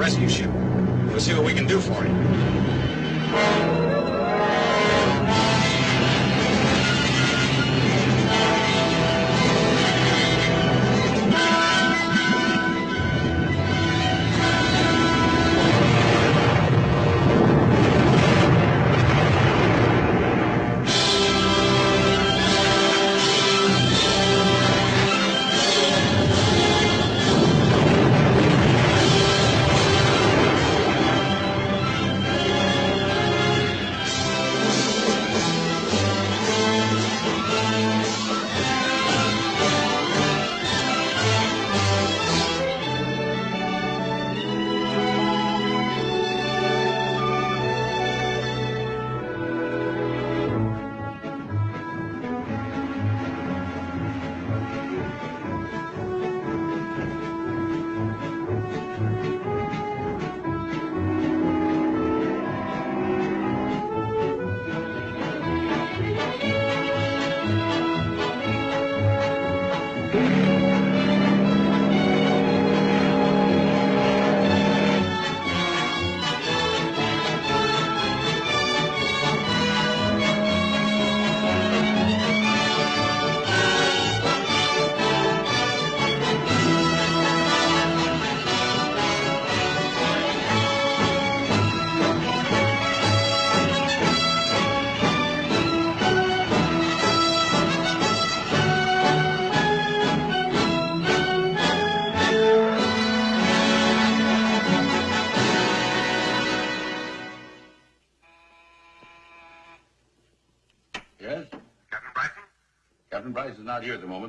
rescue ship.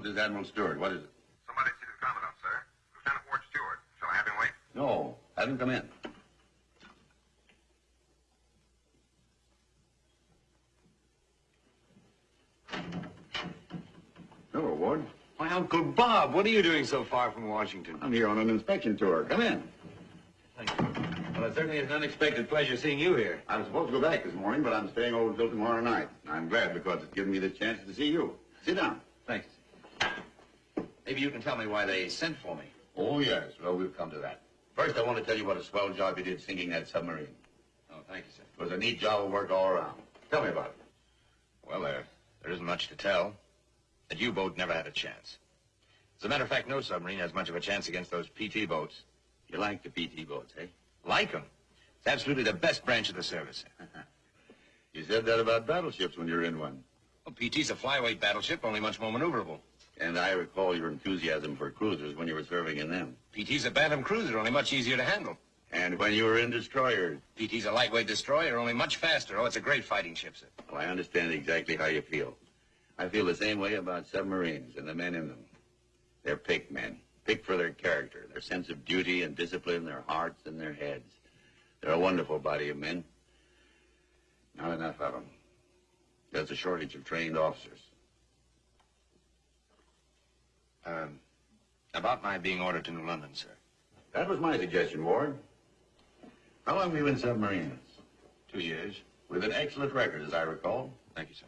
Not here at the moment. This is Admiral Stewart. What is it? Somebody sees his commandant, sir. Lieutenant Ward Stewart. Shall I have him wait? No. Have him come in. Hello, Ward. Why, Uncle Bob, what are you doing so far from Washington? I'm here on an inspection tour. Come in. Thank you. Well, it certainly is an unexpected pleasure seeing you here. I was supposed to go back this morning, but I'm staying over until tomorrow night. I'm glad because it's given me the chance to see you. Sit down. Thanks. Maybe you can tell me why they sent for me. Oh, yes. Well, we've come to that. First, I want to tell you what a swell job you did sinking that submarine. Oh, thank you, sir. It was a neat job of work all around. Tell me about it. Well, there, there isn't much to tell. That U-boat never had a chance. As a matter of fact, no submarine has much of a chance against those PT boats. You like the PT boats, eh? Like them. It's absolutely the best branch of the service. You said that about battleships when you were in one. Well, PT's a flyweight battleship, only much more maneuverable. And I recall your enthusiasm for cruisers when you were serving in them. PT's a Bantam cruiser, only much easier to handle. And when you were in destroyers. PT's a lightweight destroyer, only much faster. Oh, it's a great fighting ship, sir. Well, I understand exactly how you feel. I feel the same way about submarines and the men in them. They're picked men, picked for their character, their sense of duty and discipline, their hearts and their heads. They're a wonderful body of men. Not enough of them. There's a shortage of trained officers. Um, about my being ordered to New London, sir. That was my suggestion, Ward. How long have you been submarines? Two years. With an excellent record, as I recall. Thank you, sir.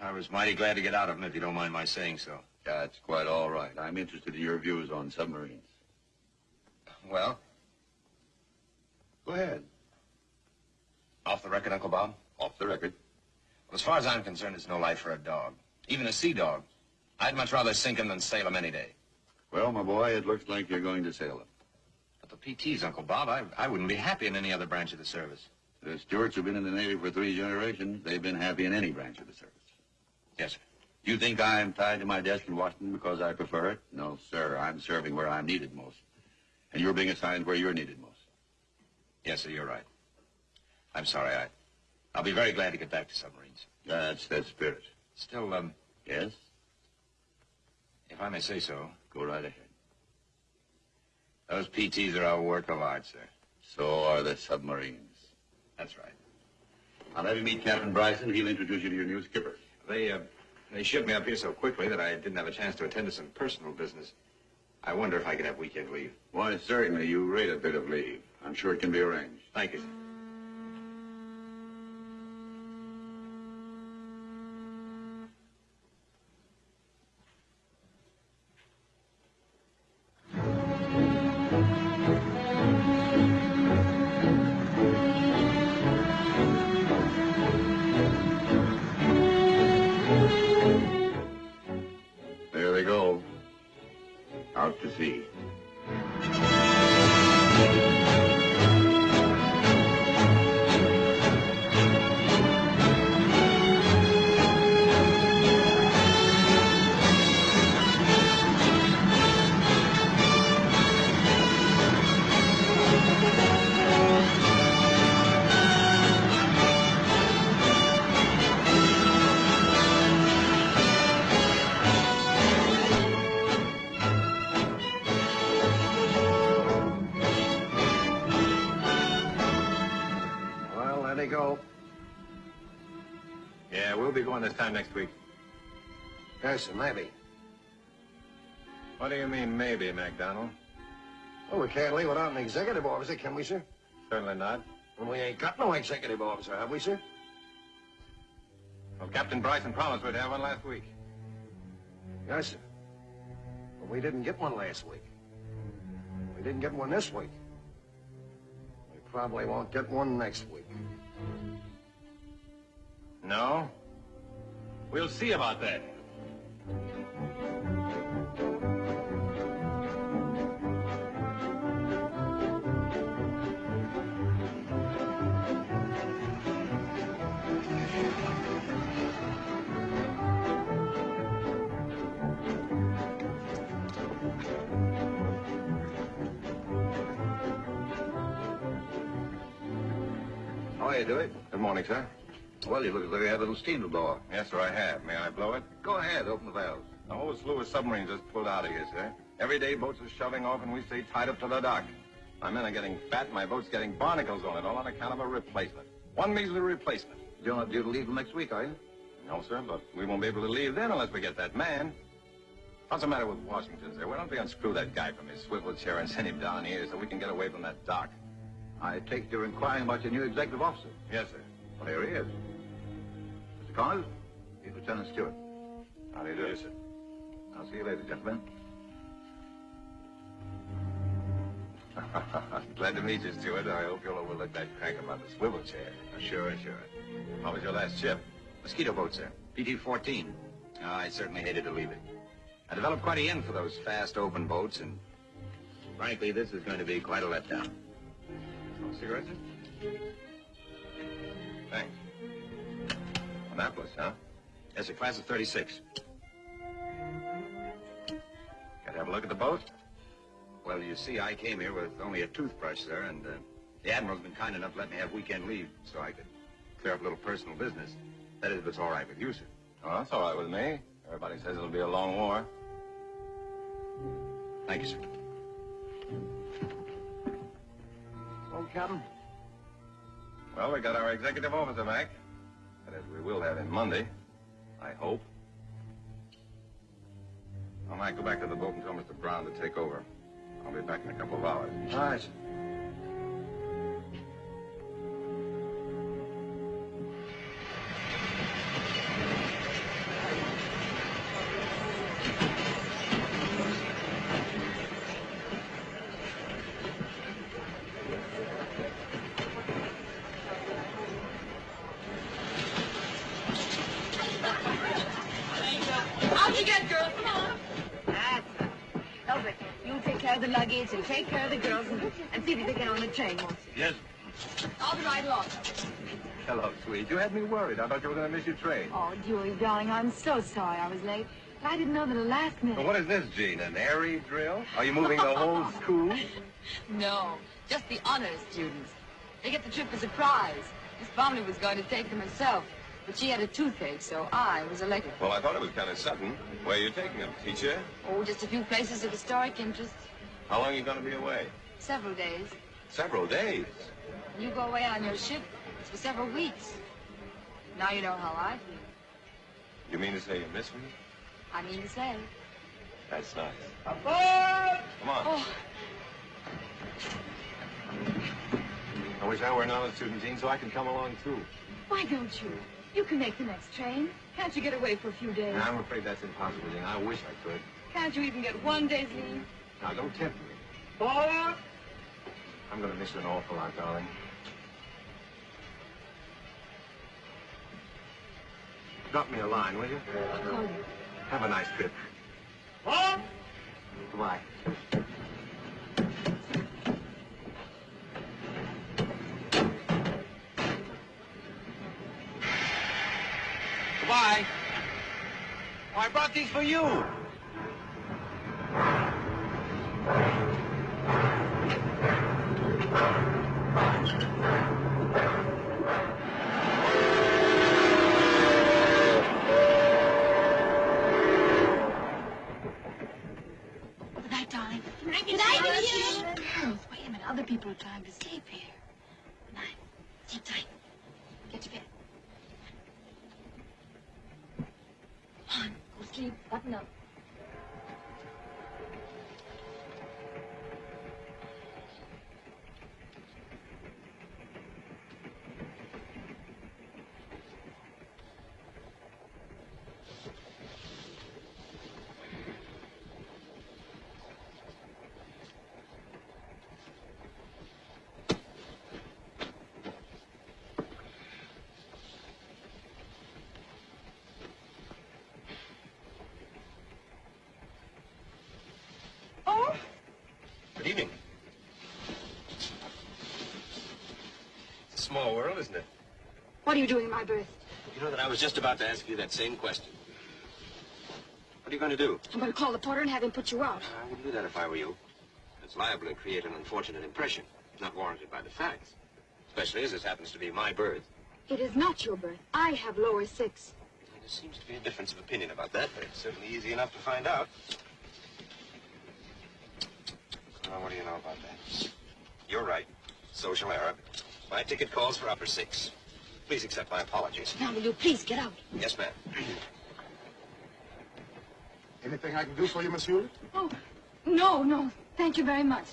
I was mighty glad to get out of them, if you don't mind my saying so. That's quite all right. I'm interested in your views on submarines. Well, Go ahead. off the record, Uncle Bob? Off the record. Well, as far as I'm concerned, it's no life for a dog. Even a sea dog. I'd much rather sink him than sail him any day. Well, my boy, it looks like you're going to sail them. But the PTs, Uncle Bob, I, I wouldn't be happy in any other branch of the service. The Stewarts have been in the Navy for three generations. They've been happy in any branch of the service. Yes, sir. You think I'm tied to my desk in Washington because I prefer it? No, sir. I'm serving where I'm needed most. And you're being assigned where you're needed most. Yes, sir, you're right. I'm sorry, I... I'll be very glad to get back to submarines. That's the spirit. Still, um, Yes? If I may say so, Go right ahead. those PTs are our work of art, sir. So are the submarines. That's right. I'll have you meet Captain Bryson. He'll introduce you to your new skipper. They, uh, they shipped me up here so quickly that I didn't have a chance to attend to some personal business. I wonder if I could have weekend leave. Why, certainly. You rate a bit of leave. I'm sure it can be arranged. Thank you, sir. Yeah, we'll be going this time next week. Yes, sir, maybe. What do you mean, maybe, MacDonald? Well, we can't leave without an executive officer, can we, sir? Certainly not. And we ain't got no executive officer, have we, sir? Well, Captain Bryson promised we'd have one last week. Yes, sir. But we didn't get one last week. We didn't get one this week. We probably won't get one next week. No? We'll see about that. How are you, Dewey? Good morning, sir. Well, you look as though you had a little steam to blow. Yes, sir, I have. May I blow it? Go ahead, open the valves. The whole slew of submarines just pulled out of here, sir. Every day boats are shoving off and we stay tied up to the dock. My men are getting fat and my boat's getting barnacles on it, all on account of a replacement. One measly replacement. You're not due to leave till next week, are you? No, sir, but we won't be able to leave then unless we get that man. What's the matter with Washington, sir? Why don't we unscrew that guy from his swivel chair and send him down here so we can get away from that dock? I take you're inquiring about your new executive officer. Yes, sir. Well, here he is. Connors, he's Lieutenant Stewart. How do you do? Yes, sir. I'll see you later, gentlemen. Glad to meet you, Stewart. I hope you'll overlook that crank about the swivel chair. Sure, sure. How was your last ship? Mosquito boat, sir. PT-14. Oh, ah, I certainly hated to leave it. I developed quite a yen for those fast, open boats, and frankly, this is going to be quite a letdown. Cigarettes, sir? Thanks. Annapolis, huh? Yes, a class of 36. Got to have a look at the boat? Well, you see, I came here with only a toothbrush, sir, and uh, the Admiral's been kind enough to let me have weekend leave so I could clear up a little personal business. That is, if it's all right with you, sir. Oh, that's all right with me. Everybody says it'll be a long war. Thank you, sir. Oh, Captain. Well, we got our executive officer back. That is, we will have him Monday. I hope. I might go back to the boat and tell Mr. Brown to take over. I'll be back in a couple of hours. All right, the luggage and take care of the girls and, and see that they get on the train once. Yes. I'll be right along. Hello, sweet. You had me worried. I thought you were going to miss your train. Oh, Dewey, darling, I'm so sorry I was late. But I didn't know that at the last Well, minute. what is this, Jean? An airy drill? Are you moving the whole school? No, just the honors students. They get the trip as a prize. Miss Bromley was going to take them herself, but she had a toothache, so I was elected. Well, I thought it was kind of sudden. Where are you taking them, teacher? Oh, just a few places of historic interest. How long are you going to be away? Several days. Several days. When you go away on your ship, it's for several weeks. Now you know how I feel. You mean to say you miss me? I mean to say. That's nice. Aboard! Come on. Oh, I wish I were an honor student, Jean, so I could come along, too. why don't you? You can make the next train. Can't you get away for a few days? I'm afraid that's impossible, Jean. I wish I could. Can't you even get one day's leave? Now, don't tempt me. I'm going to miss you an awful lot, darling. Drop me a line, will you? I'll call you. Have a nice trip. Goodbye. Goodbye. Oh, I brought these for you. Button up. Oh, Good evening. It's a small world, isn't it? what are you doing in my berth? You know that I was just about to ask you that same question. What are you going to do? I'm going to call the porter and have him put you out. I wouldn't do that if I were you. It's liable to create an unfortunate impression, not warranted by the facts. Especially as this happens to be my berth. It is not your berth. I have lower six. There seems to be a difference of opinion about that, but it's certainly easy enough to find out. Well, what do you know about that? You're right. Social error. My ticket calls for upper six. Please accept my apologies. Now, will you please get out? Yes, ma'am. Anything I can do for you, monsieur? Oh, no, no. Thank you very much.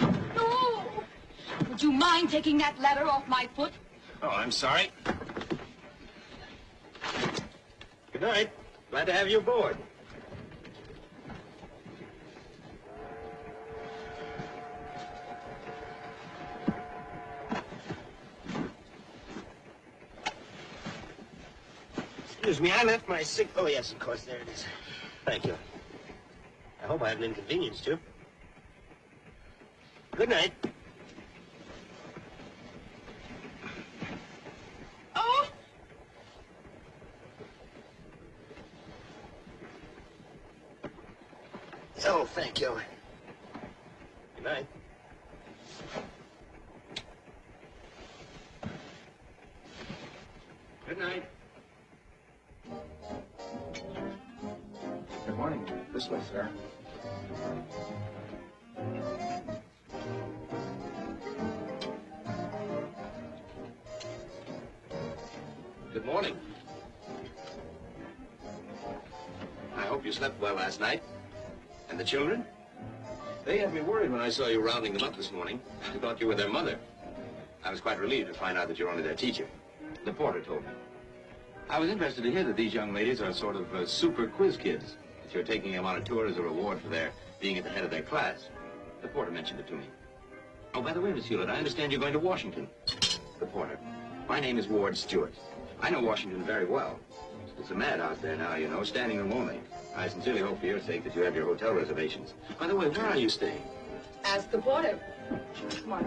No! Would you mind taking that ladder off my foot? Oh, I'm sorry. Good night. Glad to have you aboard. Excuse me, I left my sick... Oh, yes, of course, there it is. Thank you. I hope I haven't inconvenienced you. Good night. Last night. And the children? They had me worried when I saw you rounding them up this morning. I thought you were their mother. I was quite relieved to find out that you're only their teacher. The porter told me. I was interested to hear that these young ladies are sort of uh, super quiz kids. That you're taking them on a tour as a reward for their being at the head of their class. The porter mentioned it to me. Oh, by the way, Miss Hewlett, I understand you're going to Washington. The porter. My name is Ward Stewart. I know Washington very well. It's a mad out there now, you know, standing room only. I sincerely hope for your sake that you have your hotel reservations. By the way, where are you staying? Ask the porter. Come on,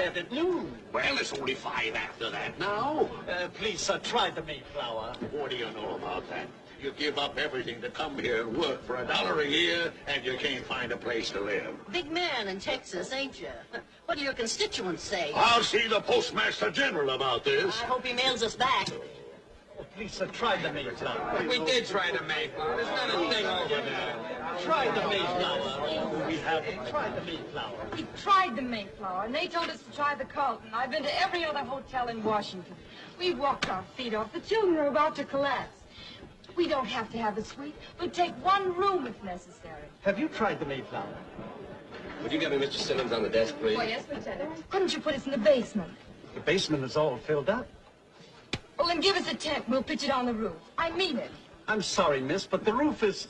It at noon. Well, it's only five after that now. Uh, please, sir, try the Mayflower. What do you know about that? You give up everything to come here and work for a dollar a year, and you can't find a place to live. Big man in Texas, ain't you? What do your constituents say? I'll see the Postmaster General about this. I hope he mails us back. Oh, please, sir, try the Mayflower. We did try the Mayflower. There's not a thing over there. Try the Mayflower. We haven't. Try the Mayflower. We tried the Mayflower, and they told us to try the Carlton. I've been to every other hotel in Washington. We walked our feet off. The children are about to collapse. We don't have to have a suite. We'll take one room if necessary. Have you tried the Mayflower? Would you get me Mr. Simmons on the desk, please? Oh, yes, Lieutenant. Couldn't you put us in the basement? The basement is all filled up. Well, then give us a tent. We'll pitch it on the roof. I mean it. I'm sorry, miss, but the roof is...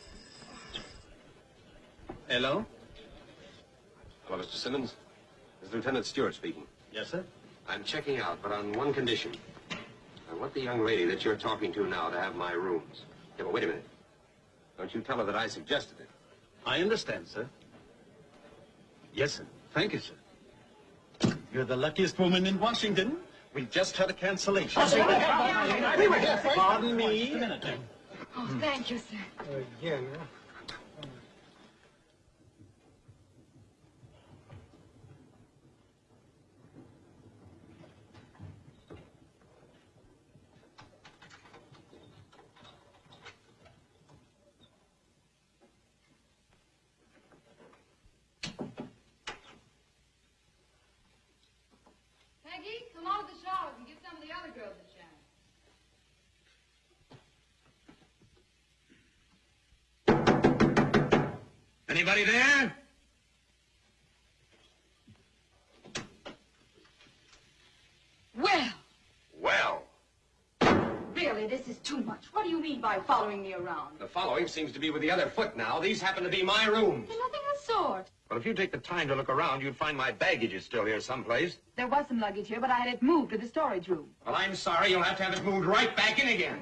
Hello? Hello, Mr. Simmons. This is Lieutenant Stewart speaking. Yes, sir? I'm checking out, but on one condition. I want the young lady that you're talking to now to have my rooms. Yeah, but wait a minute. Don't you tell her that I suggested it. I understand, sir. Yes, sir. Thank you, sir. You're the luckiest woman in Washington. We just had a cancellation. Oh, we were here. Pardon me. Oh, thank you, sir. yeah, Peggy, come out of the showers and give some of the other girls a chance. Anybody there? Well, Well, really, this is too much. What do you mean by following me around? The following seems to be with the other foot now. These happen to be my rooms. There's nothing of the sort. Well, if you take the time to look around, you'd find my baggage is still here someplace. There was some luggage here, but I had it moved to the storage room. Well, I'm sorry. You'll have to have it moved right back in again.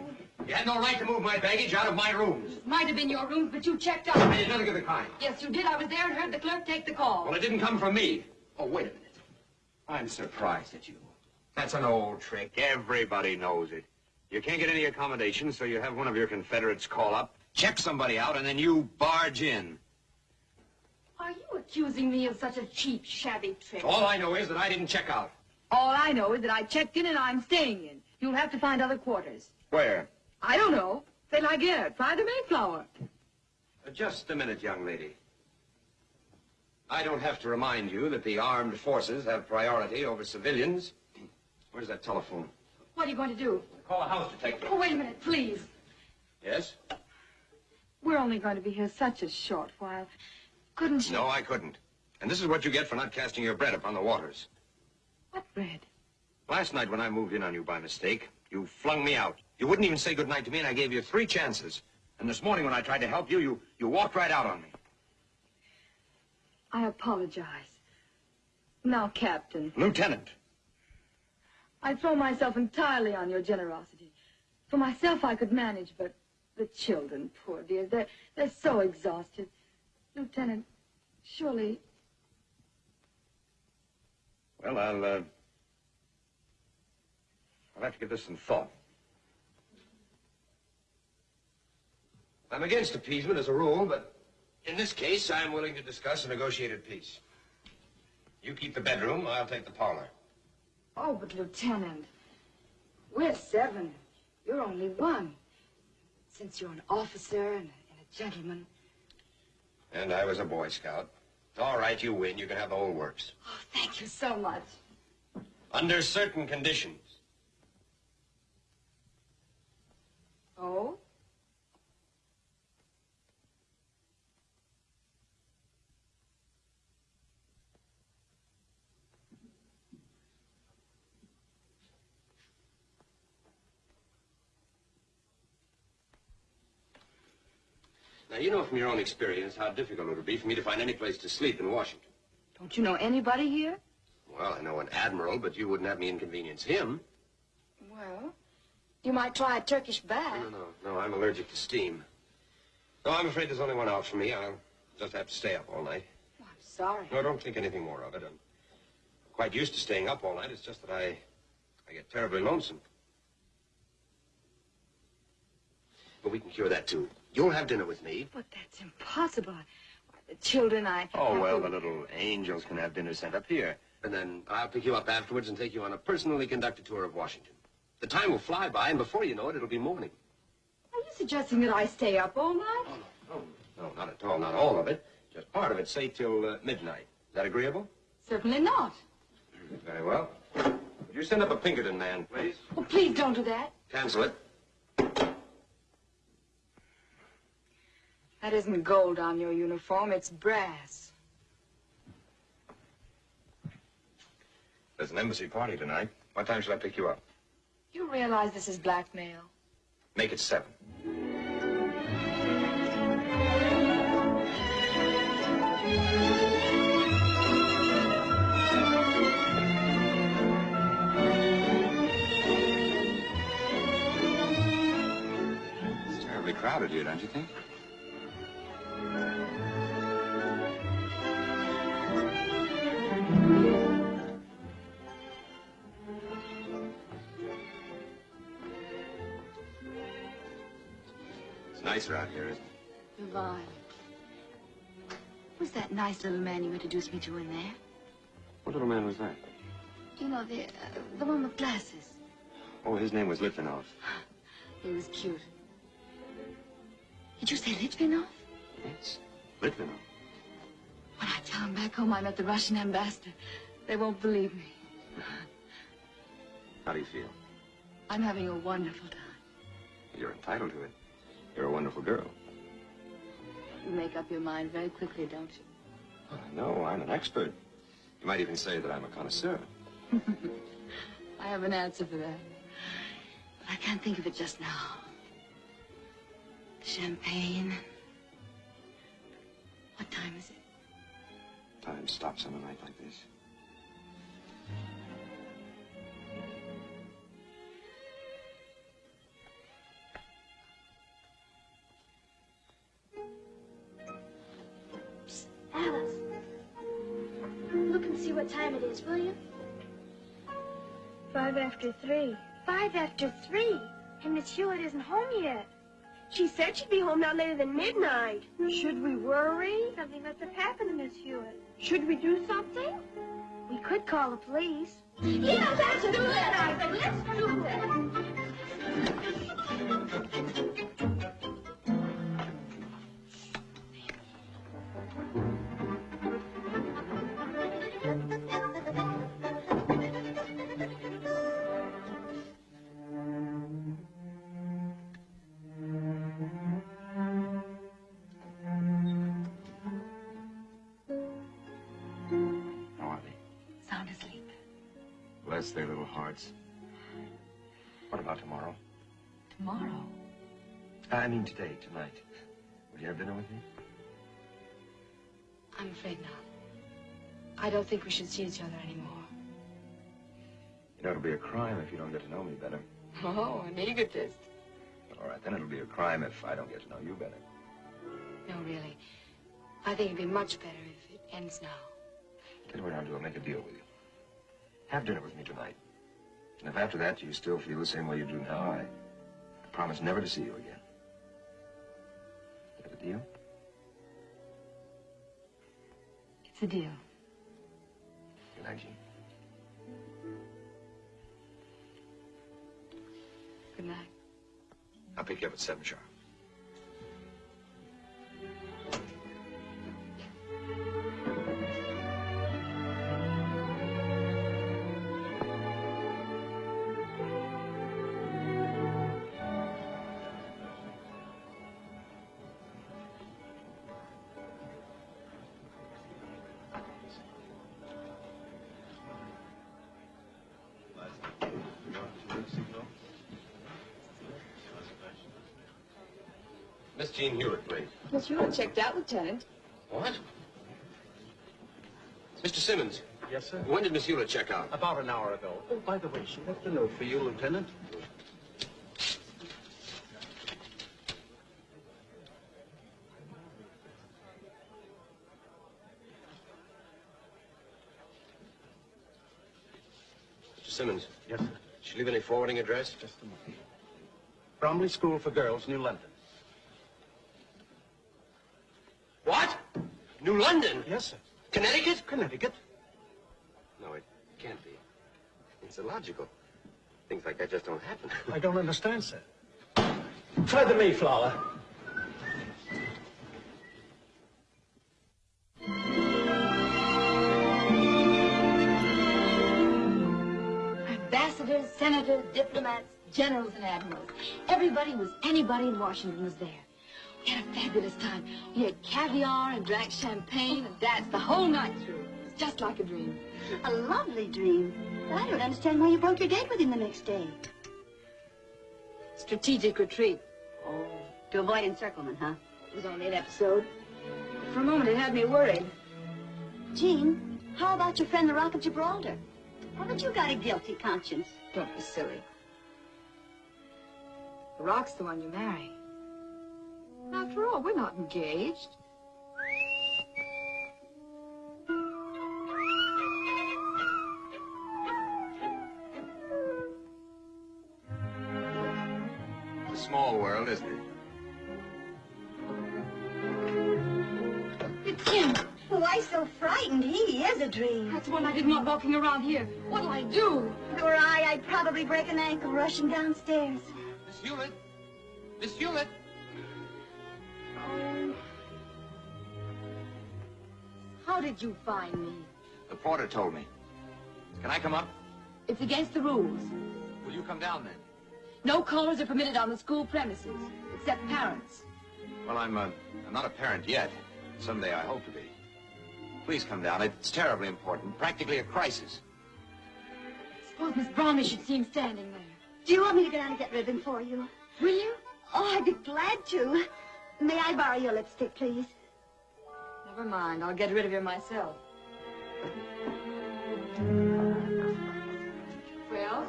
You had no right to move my baggage out of my rooms. It Might have been your rooms, but you checked out. I did nothing of the kind. Yes, you did. I was there and heard the clerk take the call. Well, it didn't come from me. Oh, wait a minute. I'm surprised at you. That's an old trick. Everybody knows it. You can't get any accommodations, so you have one of your Confederates call up, check somebody out, and then you barge in. Are you accusing me of such a cheap, shabby trick? All I know is that I didn't check out. All I know is that I checked in and I'm staying in. You'll have to find other quarters. Where? I don't know. C'est la guerre. Try the Mayflower. Uh, Just a minute, young lady. I don't have to remind you that the armed forces have priority over civilians. Where's that telephone? What are you going to do? Call a house detective. Oh, wait a minute, please. Yes? We're only going to be here such a short while. Couldn't you? No, I couldn't. And this is what you get for not casting your bread upon the waters. What bread? Last night when I moved in on you by mistake, you flung me out. You wouldn't even say goodnight to me, and I gave you three chances. And this morning when I tried to help you, you, you walked right out on me. I apologize. Now, Captain, Lieutenant. I throw myself entirely on your generosity. For myself, I could manage, but the children, poor dears, they're, they're so exhausted. Lieutenant, surely Well, I'll, uh... I'll have to give this some thought. I'm against appeasement as a rule, but in this case, I'm willing to discuss a negotiated peace. You keep the bedroom, I'll take the parlor. Oh, but Lieutenant, we're seven. You're only one. Since you're an officer and a, and a gentleman. And I was a Boy Scout. It's all right, you win. You can have the whole works. Oh, thank you so much. Under certain conditions. Oh? Now, you know from your own experience how difficult it would be for me to find any place to sleep in Washington. Don't you know anybody here? Well, I know an admiral, but you wouldn't have me inconvenience him. Well, you might try a Turkish bath. No, no, no, I'm allergic to steam. No, I'm afraid there's only one out for me. I'll just have to stay up all night. Oh, I'm sorry. No, don't think anything more of it. I'm quite used to staying up all night. It's just that I, I get terribly lonesome. But we can cure that, too. You'll have dinner with me. But that's impossible. The children, I... Oh, well, the little angels can have dinner sent up here. And then I'll pick you up afterwards and take you on a personally conducted tour of Washington. The time will fly by, and before you know it, it'll be morning. Are you suggesting that I stay up all night? Oh, no, no, no, not at all. Not all of it. Just part of it, say till uh, midnight. Is that agreeable? Certainly not. Very well. Would you send up a Pinkerton man, please? Oh, please don't do that. Cancel it. That isn't gold on your uniform, it's brass. There's an embassy party tonight. What time should I pick you up? You realize this is blackmail? Make it seven. It's terribly crowded here, don't you think? Nicer out here, isn't it? Divine. Who's that nice little man you introduced me to in there? What little man was that? You know, the, uh, the one with glasses. Oh, his name was Litvinov. He was cute. Did you say Litvinov? Yes, Litvinov. When I tell them back home I met the Russian ambassador, they won't believe me. How do you feel? I'm having a wonderful time. You're entitled to it. You're a wonderful girl. You make up your mind very quickly, don't you? I know, I'm an expert. You might even say that I'm a connoisseur. I have an answer for that. But I can't think of it just now. Champagne. What time is it? Time stops on a night like this. see what time it is, will you? Five after three. Five after three? And Miss Hewlett isn't home yet. She said she'd be home not later than midnight. Should we worry? Something must have happened to Miss Hewlett. Should we do something? We could call the police. Yes, let's do it, Ivan. Let's do it. I mean today, tonight. Will you have dinner with me? I'm afraid not. I don't think we should see each other anymore. You know, it'll be a crime if you don't get to know me better. Oh, an egotist. All right, then it'll be a crime if I don't get to know you better. No, really. I think it'd be much better if it ends now. Tell you what I'll do. I'll make a deal with you. Have dinner with me tonight. And if after that you still feel the same way you do now, I, I promise never to see you again. Is that a deal? It's a deal. Good night, Jean. Good night. I'll pick you up at seven sharp. Please. Miss Hewlett checked out, Lieutenant. What? Mr. Simmons. Yes, sir? When did Miss Hewlett check out? About an hour ago. Oh, by the way, she left a note for you, Lieutenant. Mr. Simmons. Yes, sir. Did she leave any forwarding address? Just a moment. Bromley School for Girls, New London. What? New London? Yes, sir. Connecticut? Connecticut. No, it can't be. It's illogical. Things like that just don't happen. I don't understand, sir. Try the Mayflower. Ambassadors, senators, diplomats, generals, and admirals. Everybody was anybody in Washington was there. We had a fabulous time. We had caviar and drank champagne and danced the whole night through. It was just like a dream. A lovely dream. But I don't understand why you broke your date with him the next day. Strategic retreat. Oh, to avoid encirclement, huh? It was only an episode. For a moment, it had me worried. Jean, how about your friend the Rock of Gibraltar? Haven't you got a guilty conscience? Don't be silly. The Rock's the one you marry. After all, we're not engaged. It's a small world, isn't it? It's him. Oh, Why so frightened? He is a dream. That's one I didn't want walking around here. What'll I do? If it were I, I'd probably break an ankle rushing downstairs. Miss Hewlett? Miss Hewlett? How did you find me? The porter told me. Can I come up? It's against the rules. Will you come down then? No callers are permitted on the school premises, except parents. Well, I'm, uh, I'm not a parent yet. Someday I hope to be. Please come down. It's terribly important. Practically a crisis. Suppose Miss Bromley should see him standing there. Do you want me to go down and get rid of him for you? Will you? Oh, I'd be glad to. May I borrow your lipstick, please? Never mind. I'll get rid of him myself. Well?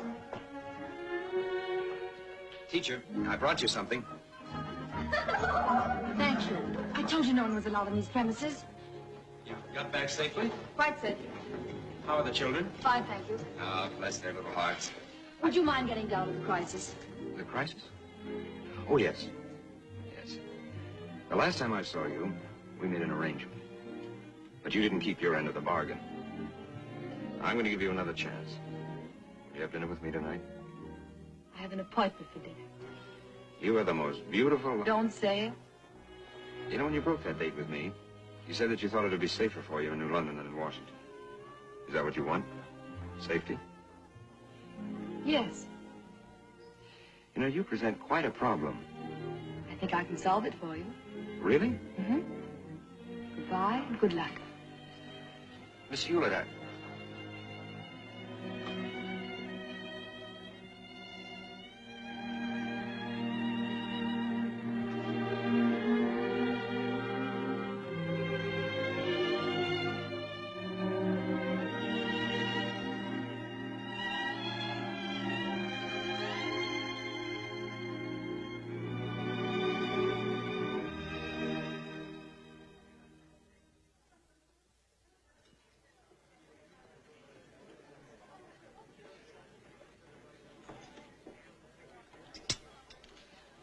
Teacher, I brought you something. Thank you. I told you no one was allowed on these premises. You got back safely? Quite safe. How are the children? Fine, thank you. Oh, bless their little hearts. Would you mind getting down to the crisis? The crisis? Oh, yes. Yes. The last time I saw you, we made an arrangement. But you didn't keep your end of the bargain. I'm going to give you another chance. Will you have dinner with me tonight? I have an appointment for dinner. You are the most beautiful... Don't say it. You know, when you broke that date with me, you said that you thought it would be safer for you in New London than in Washington. Is that what you want? Safety? Yes. You know, you present quite a problem. I think I can solve it for you. Really? Mm-hmm. Goodbye and good luck. Miss Hewlett,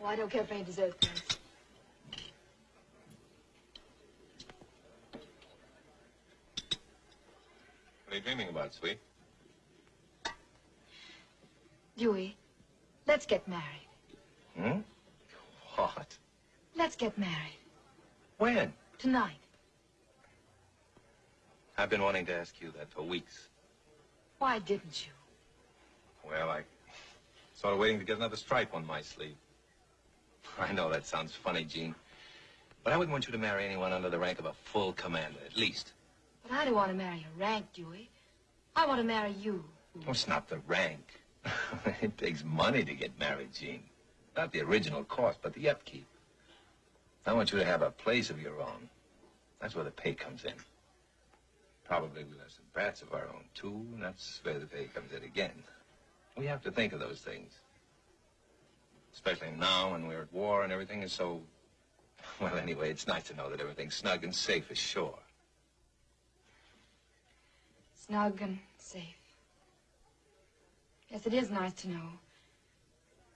Oh, I don't care for any dessert, thanks. What are you dreaming about, sweet? Dewey, let's get married. Hmm? What? Let's get married. When? Tonight. I've been wanting to ask you that for weeks. Why didn't you? Well, I sort of waiting to get another stripe on my sleeve. I know that sounds funny, Jean. But I wouldn't want you to marry anyone under the rank of a full commander, at least. But I don't want to marry a rank, Dewey. I want to marry you. Oh, it's not the rank. it takes money to get married, Jean. Not the original cost, but the upkeep. I want you to have a place of your own. That's where the pay comes in. Probably we'll have some brats of our own, too, and that's where the pay comes in again. We have to think of those things. Especially now when we're at war and everything is so... Well, anyway, it's nice to know that everything's snug and safe ashore. Snug and safe. Yes, it is nice to know.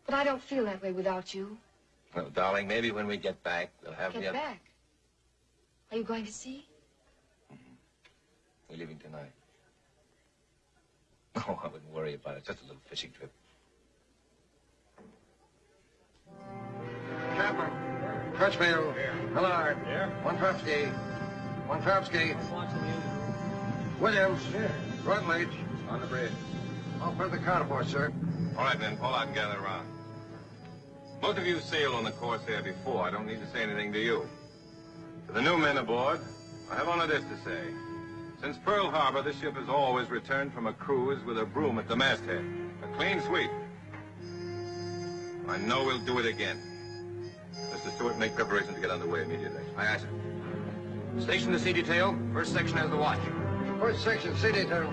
But I don't feel that way without you. Well, darling, maybe when we get back, we'll have Get the... back. Are you going to sea? Mm-hmm. We're leaving tonight. Oh, I wouldn't worry about it. Just a little fishing trip. Chapman. Crutchfield. Millard. Here. One Trupsky. One Trupsky. Williams. Here. Rutledge. On the bridge. All for the carnivore, sir. All right, men, pull out and gather around. Most of you sailed on the Corsair before. I don't need to say anything to you. To the new men aboard, I have only this to say. Since Pearl Harbor, this ship has always returned from a cruise with a broom at the masthead. A clean sweep. I know we'll do it again. Mr. Stewart, make preparations to get underway immediately. Aye, aye, sir. Station the sea detail. First section has the watch. First section, C detail.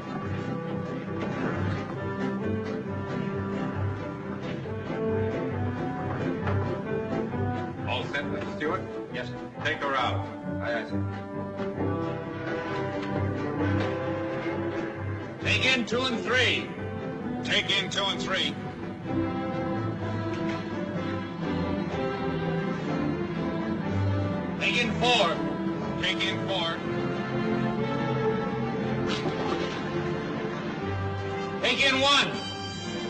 All set, Mr. Stewart? Yes, sir. Take her out. Aye, aye, sir. Take in two and three. Take in two and three. Four. Take in four. Take in one.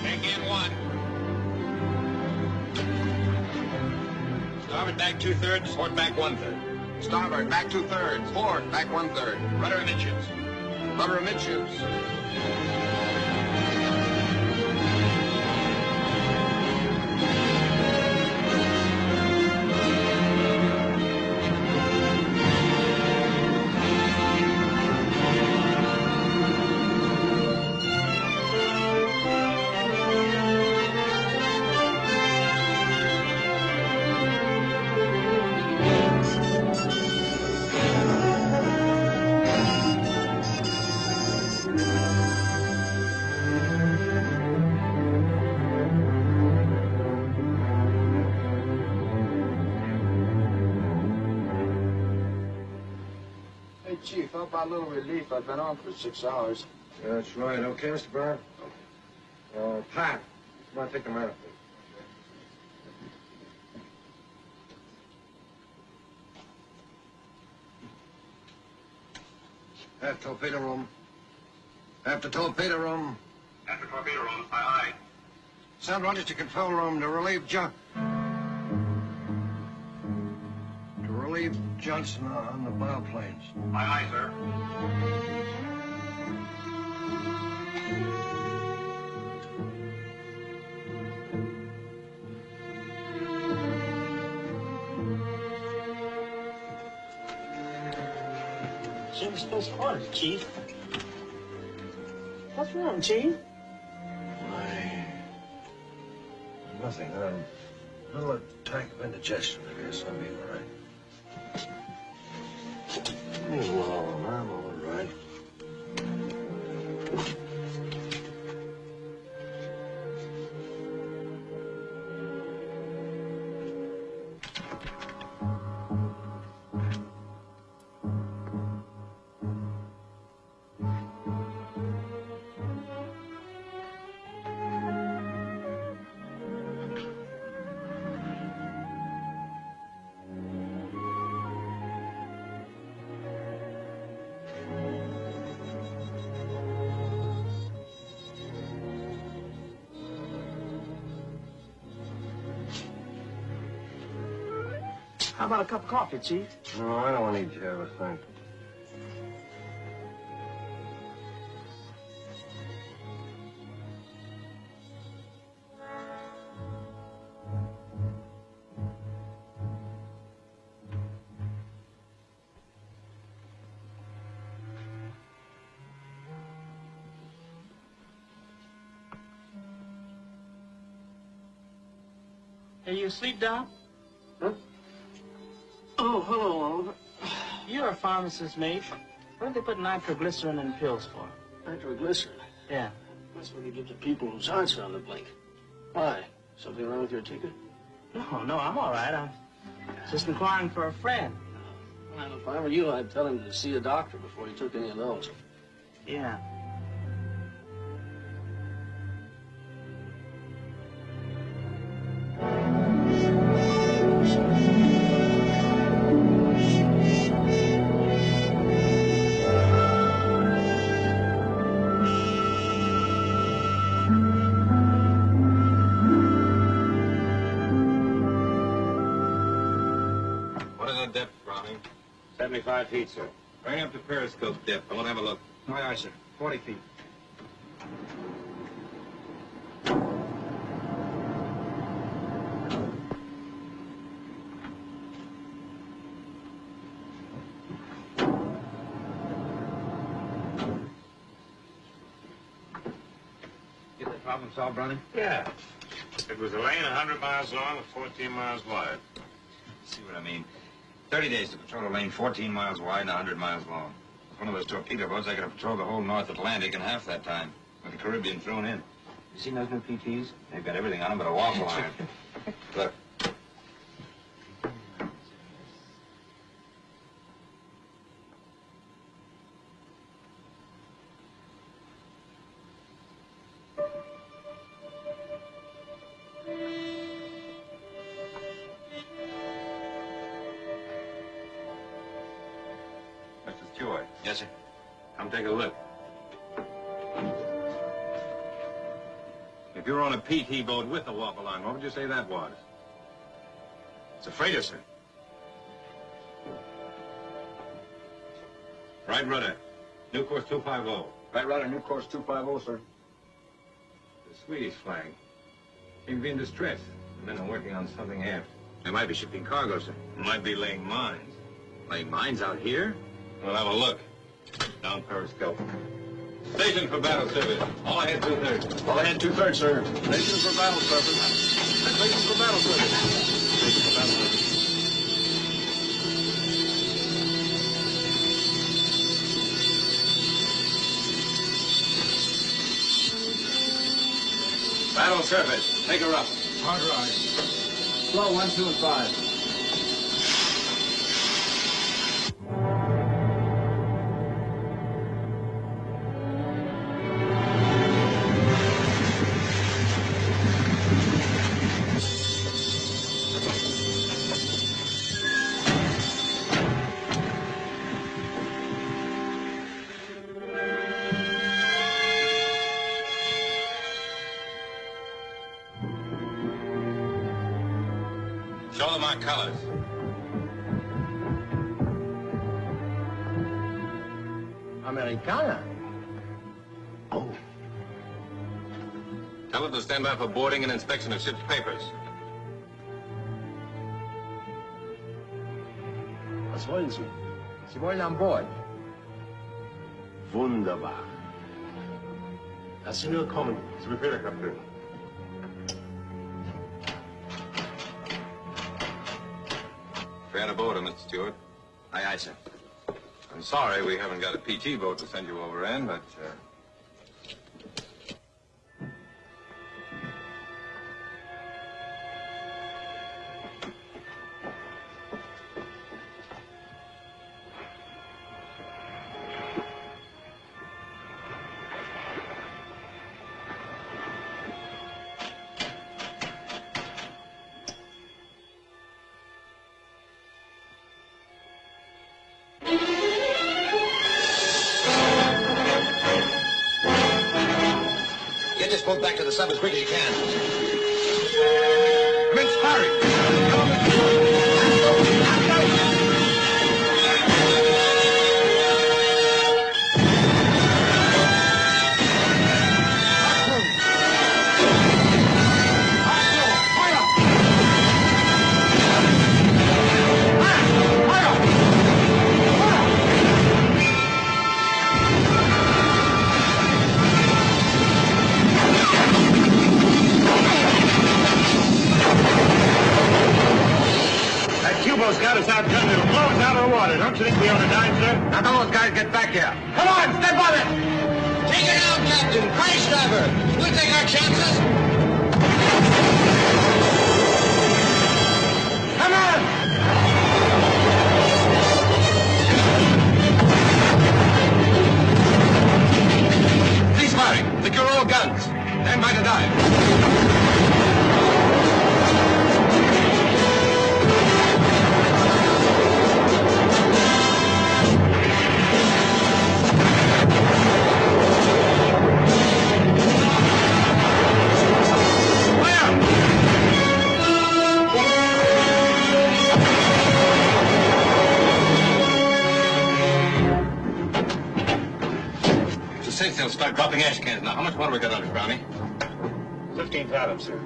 Take in one. Starboard back two thirds, port back one third. Starboard, back two thirds. Port, back one third. Rudder amidships. Rudder amidships. Chief, how about a little relief? I've been on for six hours. That's right. Okay, Mr. Brown? Uh, Pat, come on, take the matter, please. Have torpedo room. Have the torpedo room. At the torpedo room, aye, aye. Send Rogers to control room to relieve John. To relieve Johnson on the bow planes. Aye, aye, sir. Jim's supposed to order, Chief. What's wrong, Chief? My... Nothing. Um, a little attack of indigestion, I guess. I'll be all right. A cup of coffee, Chief? No, I don't need to have a thing. Are you asleep, Doc? Pharmacist, mate. What do they put nitroglycerin in pills for? Nitroglycerin. Yeah. That's what you give to people whose hearts are on the blink. Why? Something wrong with your ticket? No, no, I'm all right. I'm just inquiring for a friend. Well, if I were you, I'd tell him to see a doctor before he took any of those. Yeah. 75 feet, sir. Bring up the periscope depth. I want to have a look. Aye, aye, sir. 40 feet. Get the problem solved, Browning? Yeah. It was a lane 100 miles long and 14 miles wide. See what I mean? 30 days to patrol a lane 14 miles wide and 100 miles long. With one of those torpedo boats, I could have patrolled the whole North Atlantic in half that time, with the Caribbean thrown in. You seen those new PTs? They've got everything on them but a waffle iron. were on a PT boat with a waffle line, what would you say that was? It's a freighter, sir. Right rudder. New course 250. Right rudder, new course 250, sir. The Swedish flag. Seem to be in distress. The men are working on something aft. They might be shipping cargo, sir. Might be laying mines. Laying mines out here? We'll have a look. Down periscope. Station for battle service. All ahead two-thirds. All ahead, two-thirds, sir. Station for battle service. Station for battle service. Station for battle service. Battle. Take her up. Hard ride. Slow, one, two, and five. Tell them to stand by for boarding and inspection of ship's papers. Was wollen Sie? Sie wollen an Bord. Wunderbar. Lass sie nur kommen. Zu Befehl, Kapitän. Fair to board, Mr. Stewart. Aye, aye, sir. I'm sorry we haven't got a PT boat to send you over in, but, uh... dropping ash cans now, how much water we got on it, Brownie? 15 fathoms, sir.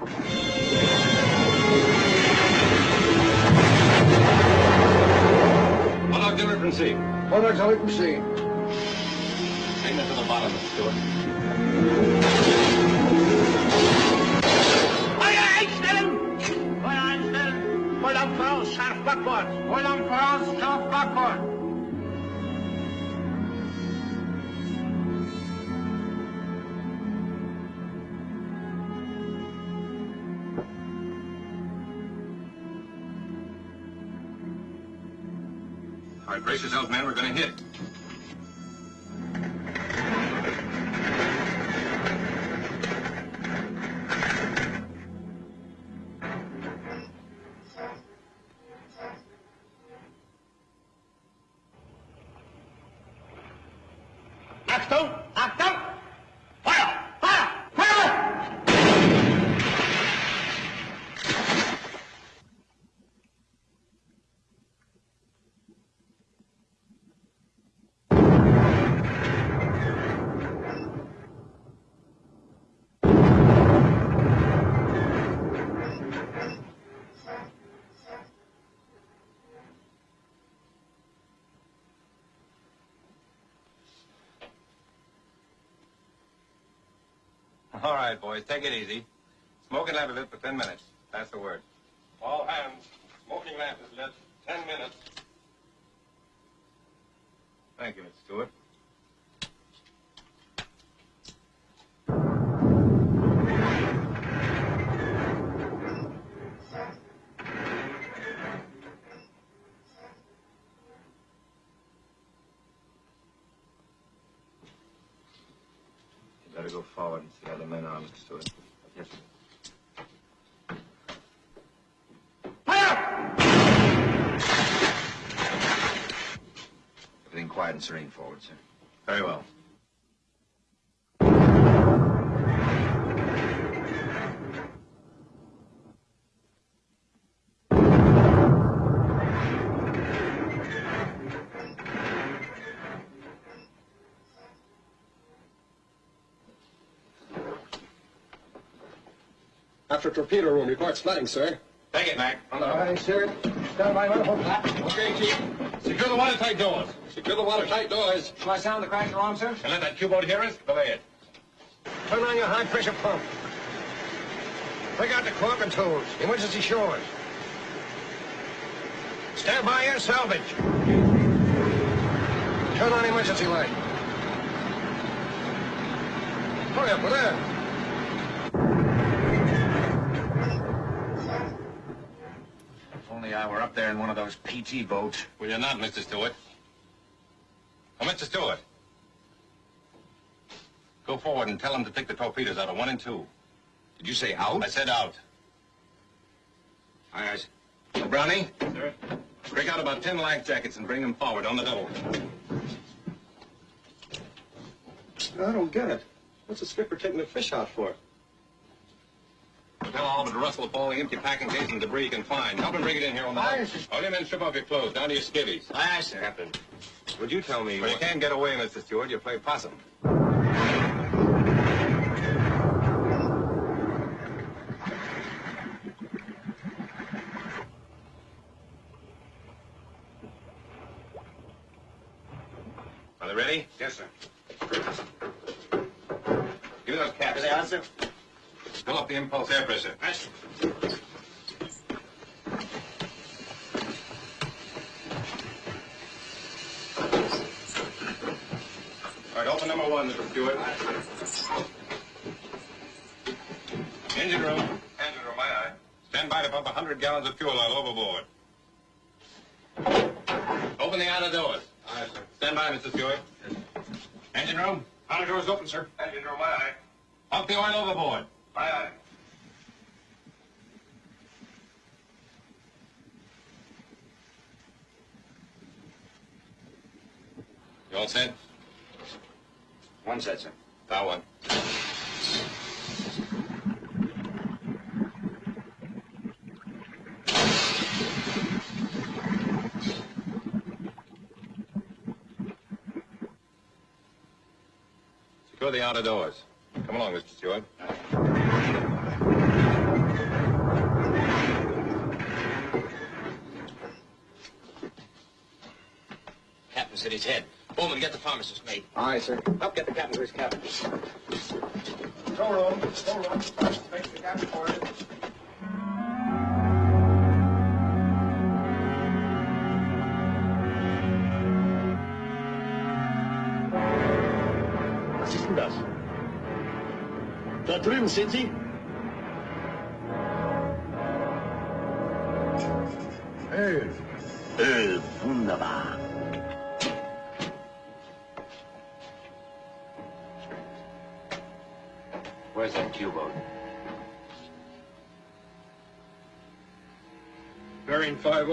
Right, boys, take it easy. Smoking lamp is lit for 10 minutes. That's the word. All hands, smoking lamp is lit. 10 minutes. Thank you, Mr. Stewart. Better go forward and see how the men are, Mr. Stewart. Yes, sir. Fire! Everything quiet and serene forward, sir. Very well. After torpedo room, reports flooding, sir. Take it, Mac. On the All right, sir. Stand by, one hold flat. Okay, Chief. Secure the watertight doors. Secure the watertight doors. Shall I sound the crash alarm, sir? And let that U-boat hear us? Belay it. Turn on your high-pressure pump. Bring out the caulk and tools. Emergency shores. Stand by your salvage. Turn on emergency light. Hurry up, with that. Only I were up there in one of those PT boats. Well, you're not, Mr. Stewart. Oh, Mr. Stewart. Go forward and tell them to take the torpedoes out of one and two. Did you say out? I said out. Aye, aye. Brownie? Sir? Break out about ten life jackets and bring them forward on the double. I don't get it. What's the skipper taking the fish out for? Tell all but Russell up all the empty packing case and debris you can find. Help him bring it in here on the Aye, boat. All your men strip off your clothes, down to your skivvies. Aye, aye, sir. Captain, would you tell me... Well, you can't get away, Mr. Stewart. You play possum. Are they ready? Yes, sir. Give me those caps. Here they are, sir. Fill up the impulse air pressure. Fast. All right, open number one, Mr. Stewart. Engine room. Engine room, aye, aye. Stand by to pump 100 gallons of fuel oil overboard. Open the outer doors. Aye, sir. Stand by, Mr. Stewart. Yes. Engine room. Outer doors open, sir. Engine room, aye, aye. Pump the oil overboard. Aye, aye. You all set? One set, sir. Bow one. Secure the outer doors. Come along, Mr. Stewart. Captain's hit his head. Bowman, get the pharmacist, mate. Aye, sir. Help get the captain to his cabin. Go room, go room. Thanks the captain for it. Was ist denn das? Da drüben sind sie.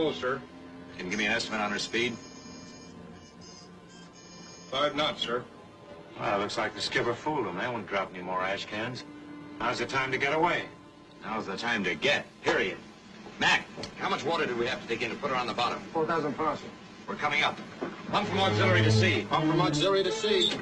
Bearing 5-0, sir. Can you give me an estimate on her speed? Five knots, sir. Well, looks like the skipper fooled him. They won't drop any more ash cans. Now's the time to get away. Now's the time to get, period. Mac, how much water do we have to take in to put her on the bottom? 4,000 pounds, sir. We're coming up. Pump from auxiliary to sea. Pump from auxiliary to sea.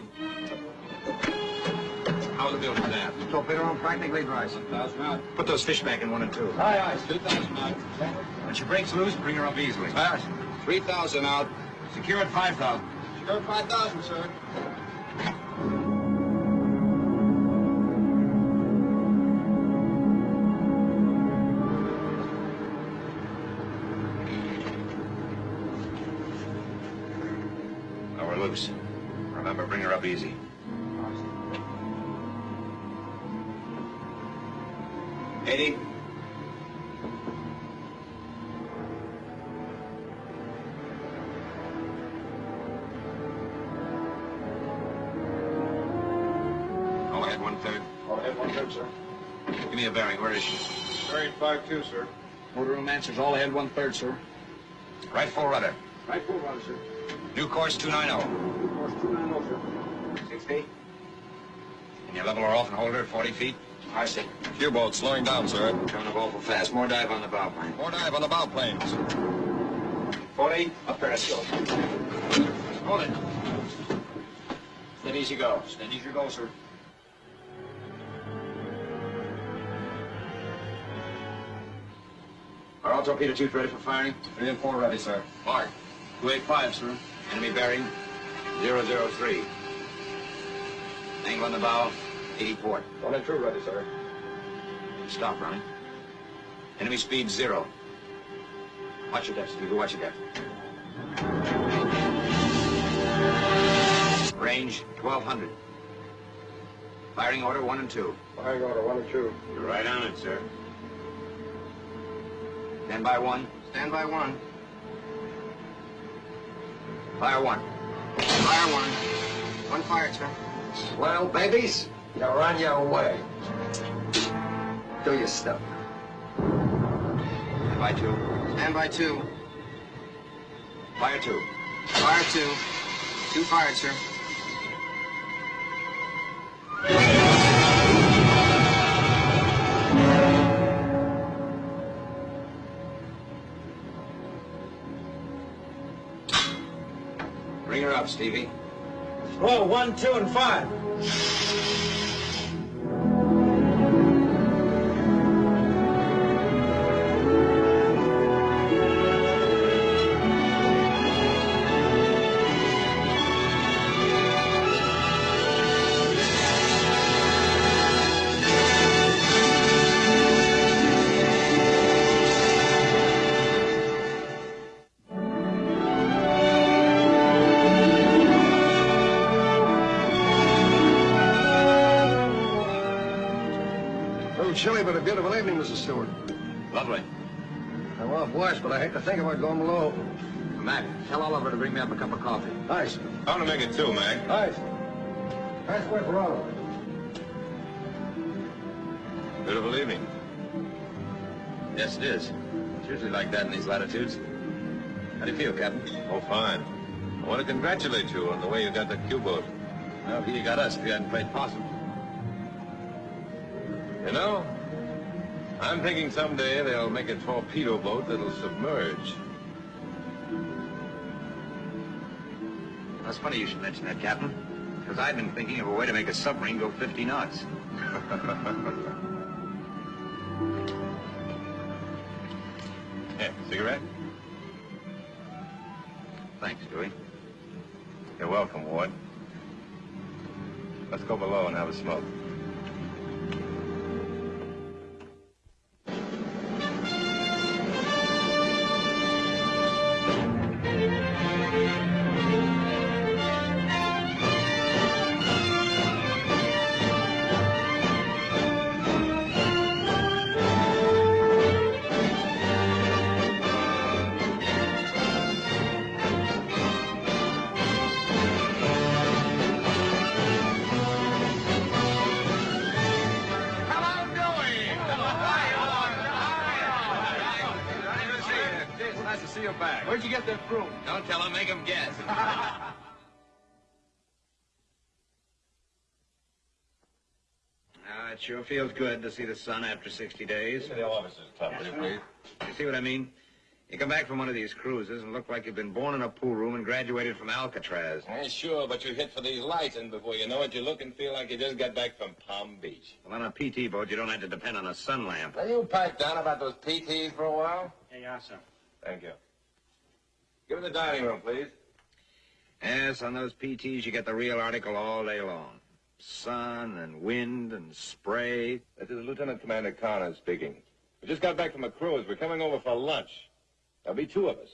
How's the building now? Torpedo room practically dry, sir. 2,000 out. Put those fish back in one and two. Aye, aye. 2,000 out. She breaks loose, bring her up easily. Aye. 3,000 out. Secure at 5,000. Go 5,000, sir. Motor answers all ahead one third, sir. Right full rudder. Right full rudder, sir. New course 290. New Course 290, sir. 60. Can you level her off and hold her at 40 feet? I see. U-boat slowing down, sir. Coming up awful fast. More dive on the bow plane. More dive on the bow planes. 40. Up there. Let's go. Hold it. Steady as you go. Steady as you go, sir. Are all torpedo tubes ready for firing? Three and four ready, sir. Mark. 285, sir. Enemy bearing 003. Angle on the bow, 80 port. One and two ready, sir. Stop running. Enemy speed zero. Watch your depth, Stevie. Watch your depth. Range 1200. Firing order one and two. Firing order one and two. You're right on it, sir. Stand by one. Stand by one. Fire one. Fire one. One fired, sir. Well, babies, you're on your way. Do your stuff. Stand by two. Stand by two. Fire two. Fire two. Two fired, sir. Up, Stevie. Roll one, two, and five. But a beautiful evening, Mrs. Stewart. Lovely. I'm off watch, but I hate to think about going below. Mac, tell Oliver to bring me up a cup of coffee. Aye, sir. I'm gonna make it two, Mac. Aye, sir. Nice work for all. Beautiful evening. Yes, it is. It's usually like that in these latitudes. How do you feel, Captain? Oh, fine. I want to congratulate you on the way you got the U-boat. Well, he got us if he hadn't played possum. You know, I'm thinking someday they'll make a torpedo boat that'll submerge. That's funny you should mention that, Captain. Because I've been thinking of a way to make a submarine go 50 knots. Yeah, cigarette? Thanks, Dewey. You're welcome, Ward. Let's go below and have a smoke. Sure feels good to see the sun after 60 days. Give the office is tough, you, please? You see what I mean? You come back from one of these cruises and look like you've been born in a pool room and graduated from Alcatraz. Eh, sure, but you hit for these lights, and before you know it, you look and feel like you just got back from Palm Beach. Well, on a PT boat, you don't have to depend on a sun lamp. Will you pipe down about those PTs for a while? Here you are, sir. Thank you. Give me the dining room, please. Yes, on those PTs, you get the real article all day long. Sun and wind and spray. This is Lieutenant Commander Connors speaking. We just got back from a cruise. We're coming over for lunch. There'll be two of us.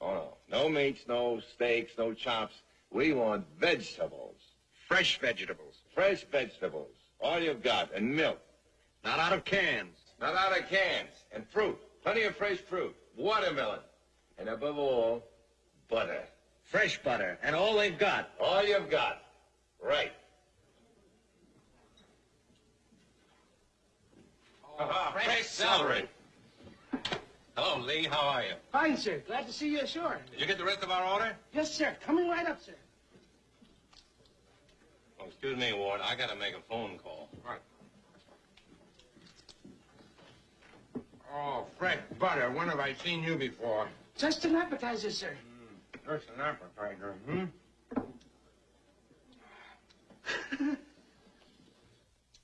Oh, no. No meats, no steaks, no chops. We want vegetables. Fresh vegetables. Fresh vegetables. All you've got. And milk. Not out of cans. Not out of cans. And fruit. Plenty of fresh fruit. Watermelon. And above all, butter. Fresh butter. And all they've got. All you've got. Right. Fresh celery. Hello, Lee. How are you? Fine, sir. Glad to see you ashore. Did you get the rest of our order? Yes, sir. Coming right up, sir. Oh, excuse me, Ward. I gotta make a phone call. Right. Oh, fresh butter. When have I seen you before? Just an appetizer, sir. Just an appetizer, hmm?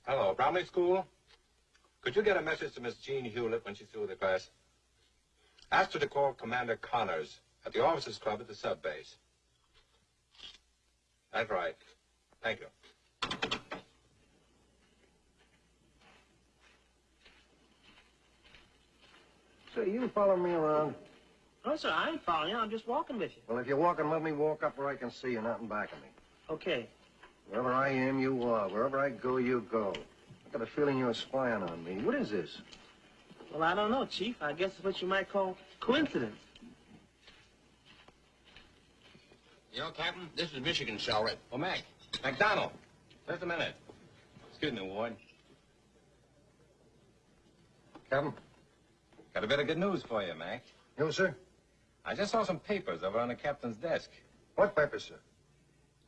Hello, Bromley School. Could you get a message to Miss Jean Hewlett when she's through with the class? Ask her to call Commander Connors at the officers' club at the sub base. That's right. Thank you. So you follow me around? No, sir. I ain't following you. I'm just walking with you. Well, if you're walking, let me walk up where I can see you, not in back of me. Okay. Wherever I am, you are. Wherever I go, you go. I got a feeling you're spying on me. What is this? Well, I don't know, Chief. I guess it's what you might call coincidence. You know, Captain, this is Michigan celery. Oh, Mac. McDonald. Just a minute. Excuse me, Ward. Captain? Got a bit of good news for you, Mac. You, sir? I just saw some papers over on the captain's desk. What papers, sir?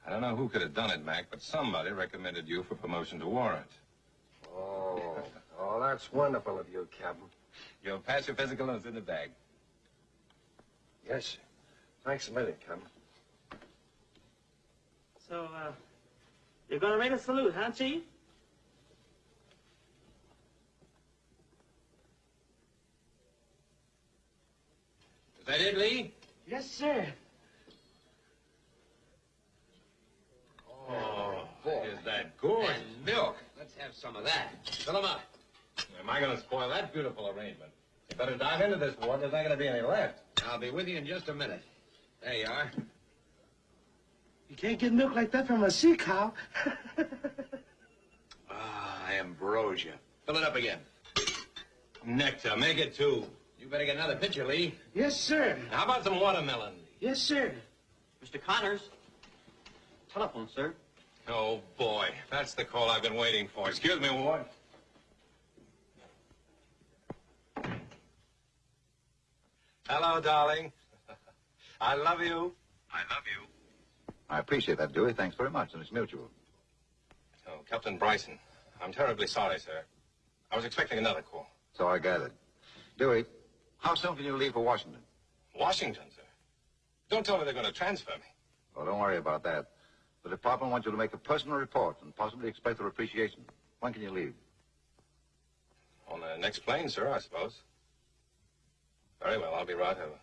I don't know who could have done it, Mac, but somebody recommended you for promotion to warrant. Oh, oh, that's wonderful of you, Captain. You'll pass your physical and it's in the bag. Yes, sir. Thanks a million, Captain. So, uh, you're gonna make a salute, huh, Chief? Is that it, Lee? Yes, sir. Oh, is that gorgeous? Milk. Let's have some of that. Fill 'em up. Am I going to spoil that beautiful arrangement? You better dive into this, Ward. There's not going to be any left. I'll be with you in just a minute. There you are. You can't get milk like that from a sea cow. Ah, ambrosia. Fill it up again. Nectar, make it two. You better get another pitcher, Lee. Yes, sir. How about some watermelon? Yes, sir. Mr. Connors. Telephone, sir. Oh, boy. That's the call I've been waiting for. Excuse me, Ward. Hello, darling. I love you. I love you. I appreciate that, Dewey. Thanks very much, and it's mutual. Oh, Captain Bryson, I'm terribly sorry, sir. I was expecting another call. So I gathered. Dewey, how soon can you leave for Washington? Washington, sir. Don't tell me they're going to transfer me. Well, don't worry about that. The department wants you to make a personal report and possibly expect their appreciation. When can you leave? On the next plane, sir, I suppose. Very well, I'll be right over.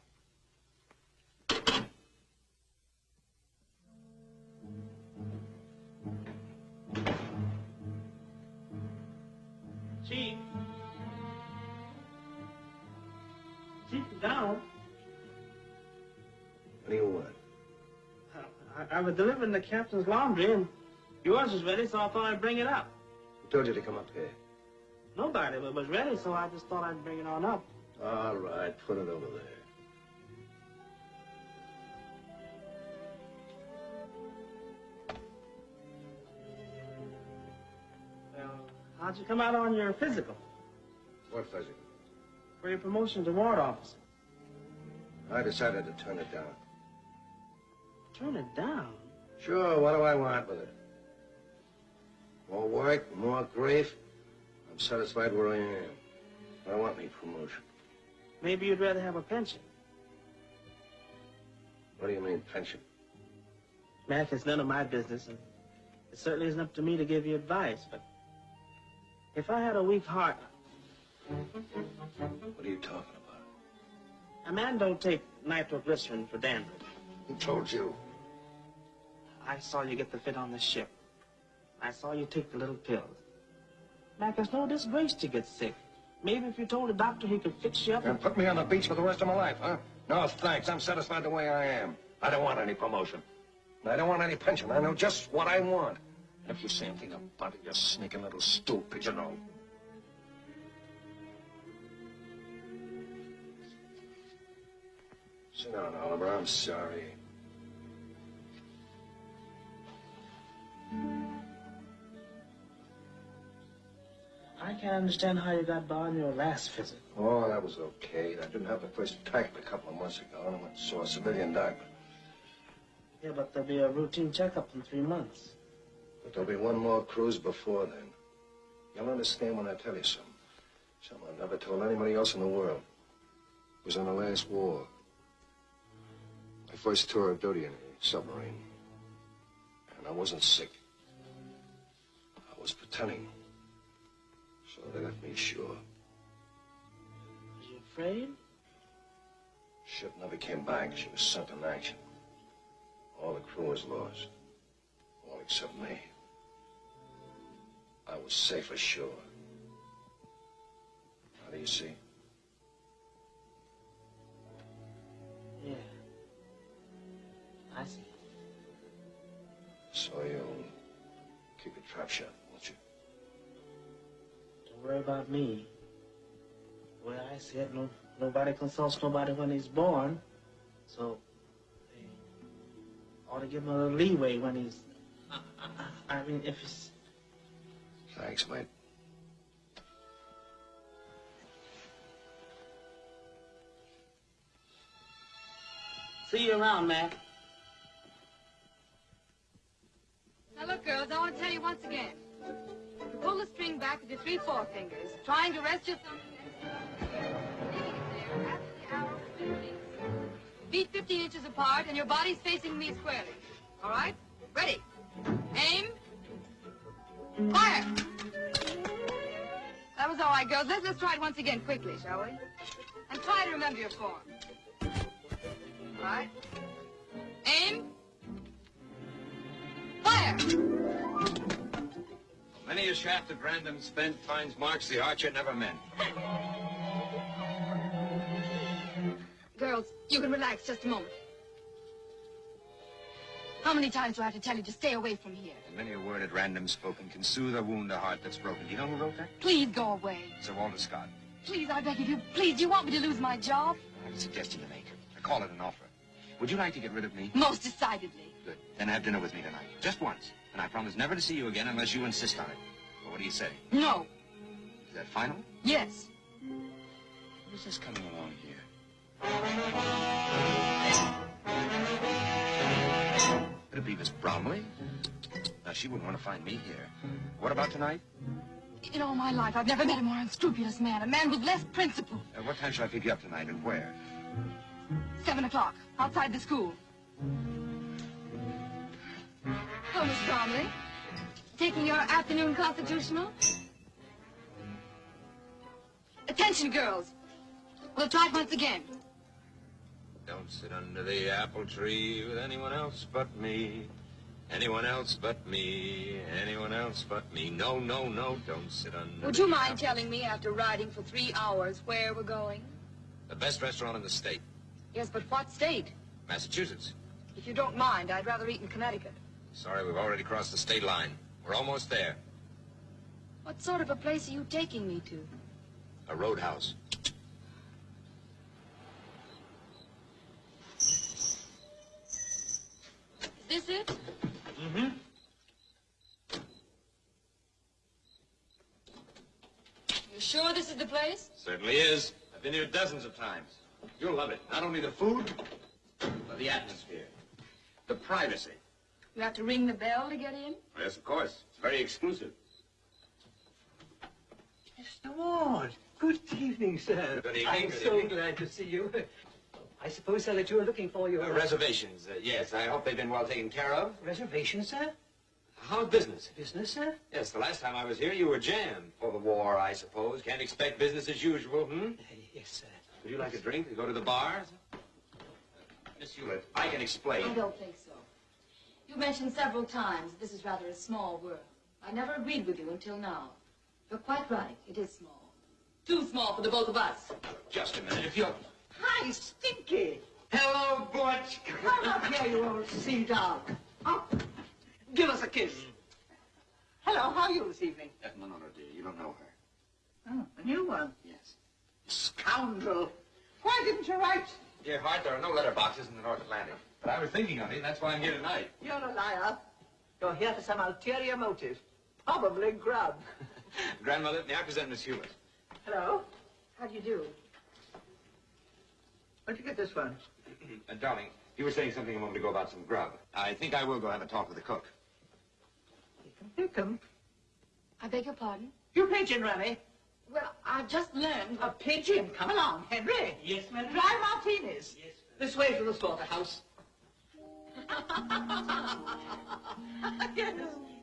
Chief. Chief, down. I, was delivering the captain's laundry, and yours was ready, so I thought I'd bring it up. Who told you to come up here? Nobody was ready, so I just thought I'd bring it on up. All right, put it over there. Well, how'd you come out on your physical What physical? for your promotion to warrant officer? I decided to turn it down. Turn it down. Sure, what do I want with it? More work, more grief. I'm satisfied where I am. I don't want any promotion. Maybe you'd rather have a pension. What do you mean, pension? Mac, it's none of my business, and it certainly isn't up to me to give you advice, but if I had a weak heart, What are you talking about? a man don't take nitroglycerin for dandruff. Who told you? I saw you get the fit on the ship. I saw you take the little pills. Mac, it's no disgrace to get sick. Maybe if you told the doctor he could fix you up And put me on the beach for the rest of my life, huh? No, thanks. I'm satisfied the way I am. I don't want any promotion. I don't want any pension. I know just what I want. And if you say anything about it, you sneaking little stool pigeonhole. Sit down, Oliver. I'm sorry. I can't understand how you got by on your last visit. Oh, that was okay. I didn't have the first attack a couple of months ago, and I went and saw a civilian doctor. Yeah, but there'll be a routine checkup in three months. But there'll be one more cruise before then. You'll understand when I tell you something. Something I never told anybody else in the world. It was in the last war. My first tour of duty in a submarine. And I wasn't sick. I was pretending. They left me ashore. Was you afraid? Ship never came back. She was sent in action. All the crew was lost. All except me. I was safe ashore. How do you see? Yeah. I see. So you'll keep your trap shut, you? Worry about me. The way I see it, no, nobody consults nobody when he's born. So, they ought to give him a little leeway when he's... I mean, if he's... Thanks, mate. See you around, Mac. Now look, girls, I want to tell you once again. Pull the string back with your three forefingers, trying to rest your thumb against the Leaving it the hour of 15. Feet 15 inches apart, and your body's facing me squarely. All right? Ready. Aim. Fire! That was all right, girls. Let's, let's try it once again quickly, shall we? And try to remember your form. All right? Aim. Fire! Many a shaft at random spent finds marks the archer never meant. Girls, you can relax just a moment. How many times do I have to tell you to stay away from here? And many a word at random spoken can soothe a wound, a heart that's broken. Do you know who wrote that? Please go away. Sir Walter Scott. Please, I beg of you. Please, do you want me to lose my job? I have a suggestion to make. I call it an offer. Would you like to get rid of me? Most decidedly. Good. Then have dinner with me tonight. Just once. And I promise never to see you again unless you insist on it. Well, what do you say? No. Is that final? Yes. Who's this coming along here? Could it be Miss Bromley? Now, she wouldn't want to find me here. What about tonight? In all my life, I've never met a more unscrupulous man. A man with less principle. Uh, what time shall I pick you up tonight and where? Seven o'clock, outside the school. Hello, Miss Bromley. Taking your afternoon constitutional? Attention, girls. We'll try it once again. Don't sit under the apple tree with anyone else but me. Anyone else but me. Anyone else but me. No, no, no, don't sit under Would you mind apple- telling me, after riding for three hours, where we're going? The best restaurant in the state. Yes, but what state? Massachusetts. If you don't mind, I'd rather eat in Connecticut. Sorry, we've already crossed the state line. We're almost there. What sort of a place are you taking me to? A roadhouse. Is this it? Mm-hmm. You sure this is the place? Certainly is. I've been here dozens of times. You'll love it. Not only the food, but the atmosphere. The privacy. You have to ring the bell to get in? Yes, of course. It's very exclusive. Mr. Ward, good evening, sir. Good evening, I'm good so evening. glad to see you. I suppose, sir, that you are looking for your... Uh, reservations, uh, yes. I hope they've been well taken care of. Reservations, sir? How's business? Business, sir? Yes, the last time I was here, you were jammed for the war, I suppose. Can't expect business as usual, hmm? Yes, sir. Would you like a drink to go to the bar? Miss Hewlett, I can explain. I don't think so. You mentioned several times that this is rather a small world. I never agreed with you until now. You're quite right. It is small. Too small for the both of us. Just a minute, if you'll... Hi, Stinky. Hello, Butch. Come up here, you old sea dog. Up. Give us a kiss. Hello, how are you this evening? No, no, no, dear. You don't know her. Oh, a new one. Yes. Scoundrel. Why didn't you write? Dear heart, there are no letter boxes in the North Atlantic. But I was thinking of you, and that's why I'm here tonight. You're a liar. You're here for some ulterior motive. Probably grub. Grandmother, may I present Miss Hewlett? Hello? How do you do? Where'd you get this one? Uh, darling, you were saying something a moment ago about some grub. I think I will go have a talk with the cook. Here come. I beg your pardon? You pigeon, Remy. Well, I've just learned. A pigeon? Come along, Henry. Yes, ma'am. Dry martinis. Yes, This way to the slaughterhouse. yes,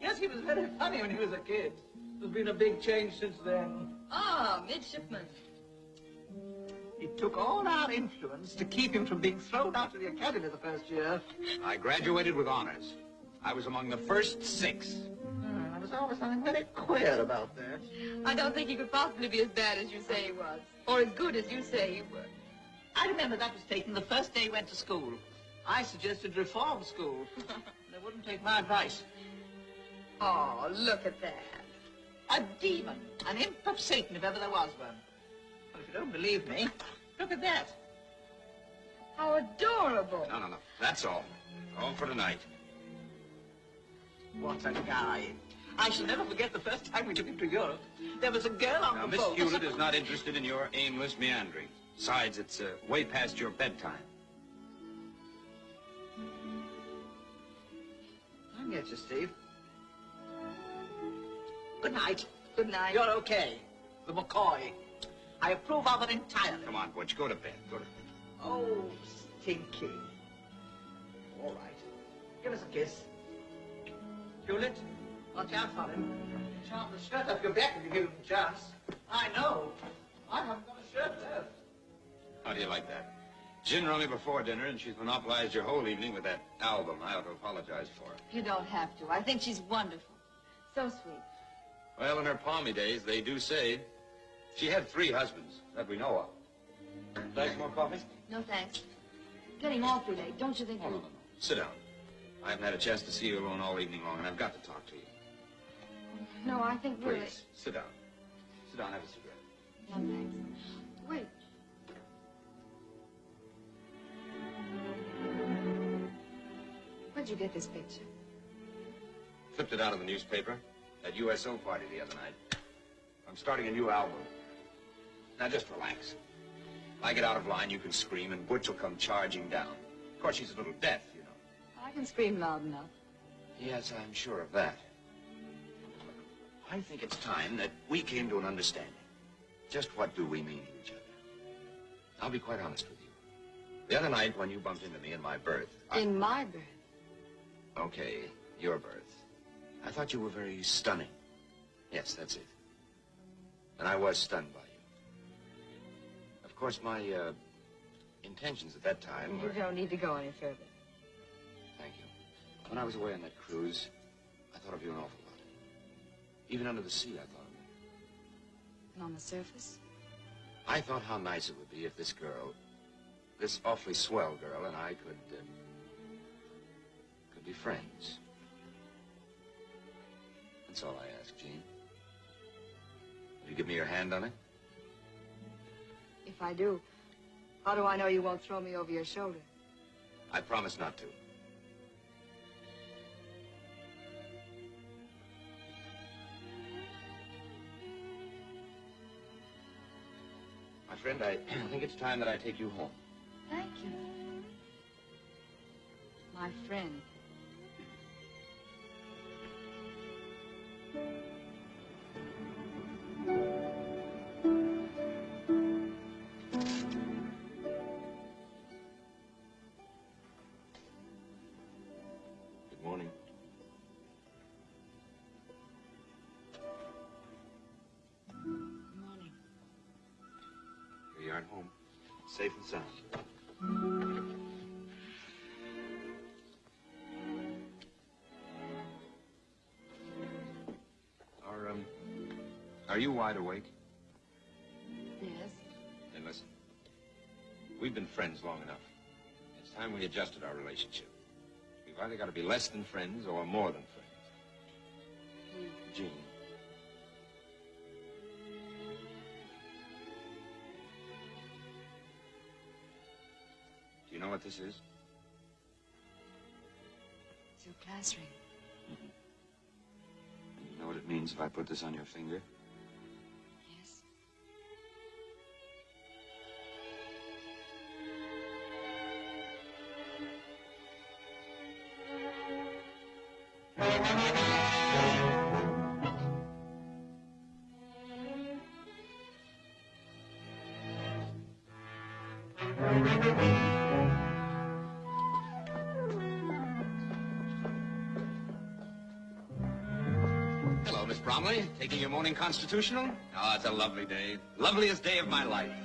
yes, he was very funny when he was a kid. There's been a big change since then. Ah, midshipman. It took all our influence to keep him from being thrown out of the academy the first year. I graduated with honors. I was among the first six. Hmm, there was always something very queer about that. I don't think he could possibly be as bad as you say he was. Or as good as you say he was. I remember that was taken the first day he went to school. I suggested reform school. they wouldn't take my advice. Oh, look at that. A demon, an imp of Satan, if ever there was one. Well, if you don't believe me, look at that. How adorable. No, no, no. That's all. All for tonight. What a guy. I shall never forget the first time we took him to Europe. There was a girl on Now, the Miss boat. Hewlett is not interested in your aimless meandering. Besides, it's uh, way past your bedtime. I get you, Steve. Good night. Good night. You're okay. The McCoy. I approve of it entirely. Come on, Butch. Go to bed. Go to bed. Oh, stinky. All right. Give us a kiss. Hewlett, watch out for him. Charm the shirt off your back if you give him a chance. I know. I haven't got a shirt left. How do you like that? Gin rummy before dinner, and she's monopolized your whole evening with that album I ought to apologize for. You don't have to. I think she's wonderful. So sweet. Well, in her palmy days, they do say she had three husbands that we know of. Like more coffee? No thanks. Getting awfully late, don't you think? Oh, no, no, no. Sit down. I haven't had a chance to see you alone all evening long, and I've got to talk to you. No, I think really... Please, sit down. Sit down, have a cigarette. No, thanks. Where'd you get this picture? Flipped it out of the newspaper at USO party the other night. I'm starting a new album. Now just relax. If I get out of line, you can scream, and Butch will come charging down. Of course, she's a little deaf, you know. I can scream loud enough. Yes, I'm sure of that. I think it's time that we came to an understanding. Just what do we mean to each other? I'll be quite honest with you. The other night when you bumped into me in my berth, I... In my berth. Okay, your birth. I thought you were very stunning. Yes, that's it. And I was stunned by you. Of course, my, uh, intentions at that time You were... don't need to go any further. Thank you. When I was away on that cruise, I thought of you an awful lot. Even under the sea, I thought of you. And on the surface? I thought how nice it would be if this girl, this awfully swell girl, and I could, uh, could be friends. That's all I ask, Jean. Will you give me your hand on it? If I do, how do I know you won't throw me over your shoulder? I promise not to. My friend, I think it's time that I take you home. Thank you. My friend. Are at home, safe and sound. Are, um, are you wide awake? Yes. Then listen. We've been friends long enough. It's time we adjusted our relationship. We've either got to be less than friends or more than friends. This is? It's your class ring. Mm-hmm. You know what it means if I put this on your finger? Morning constitutional? Oh, it's a lovely day. Loveliest day of my life.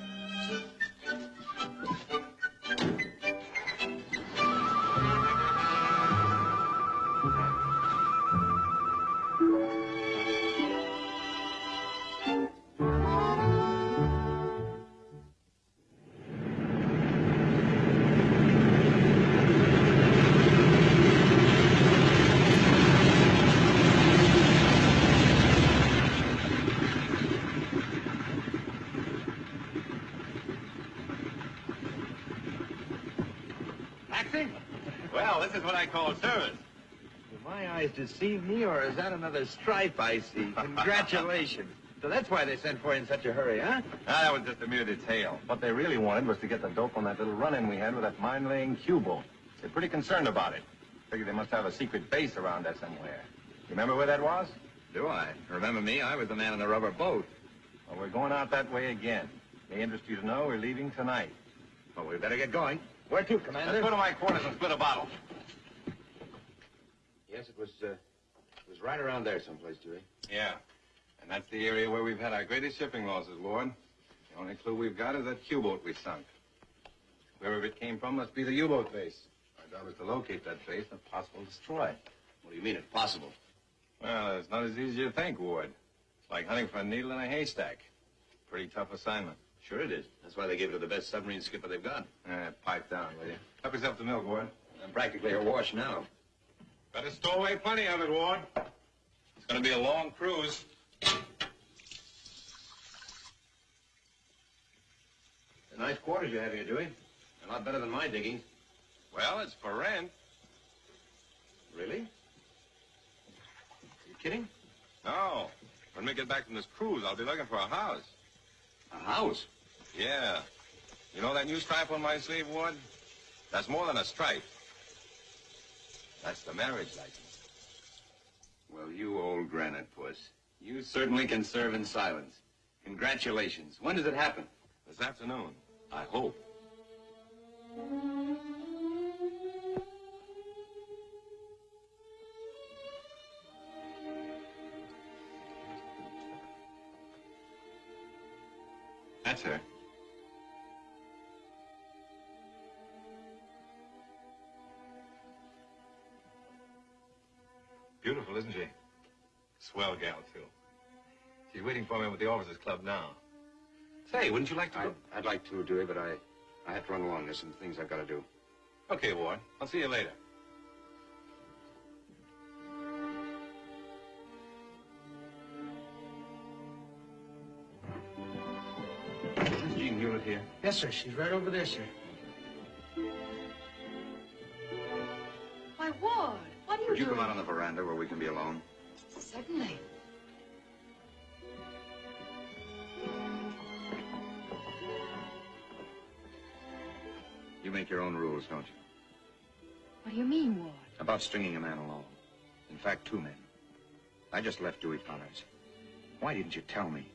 Eyes deceive me, or is that another stripe I see? Congratulations. so that's why they sent for you in such a hurry, huh? Ah, that was just a mere detail. What they really wanted was to get the dope on that little run-in we had with that mine-laying Q-boat. They're pretty concerned about it. Figure they must have a secret base around there somewhere. Remember where that was? Do I? Remember me? I was the man in the rubber boat. Well, we're going out that way again. May interest you to know we're leaving tonight. Well, we better get going. Where to, Commander? Let's go to my quarters and split a bottle. Yes, it was, uh, it was right around there someplace, Dewey. Yeah. And that's the area where we've had our greatest shipping losses, Lord. The only clue we've got is that U-boat we sunk. Wherever it came from must be the U-boat base. Our job is to locate that base and if possible destroy. What do you mean, if possible? Well, it's not as easy as you think, Ward. It's like hunting for a needle in a haystack. Pretty tough assignment. Sure it is. That's why they gave it to the best submarine skipper they've got. Eh, pipe down, will you? Help yourself to milk, Ward. I'm practically awash now. Better stow away plenty of it, Ward. It's gonna be a long cruise. The Nice quarters you have here, Dewey. A lot better than my diggings. Well, it's for rent. Really? Are You kidding? No. When we get back from this cruise, I'll be looking for a house. A house? Yeah. You know that new stripe on my sleeve, Ward? That's more than a stripe. That's the marriage license. Well, you old granite puss. You certainly can serve in silence. Congratulations. When does it happen? This afternoon. I hope. She's waiting for me with the officers' club now. Say, wouldn't you like to I'd, go? I'd like to, Dewey, but I, I have to run along. There's some things I've got to do. Okay, Ward. I'll see you later. Is Jean Hewlett here? Yes, sir. She's right over there, sir. Why, Ward, what are you Would you doing? come out on the veranda where we can be alone? Certainly. You make your own rules, don't you? What do you mean, Ward? About stringing a man along. In fact, two men. I just left Dewey Connors. Why didn't you tell me?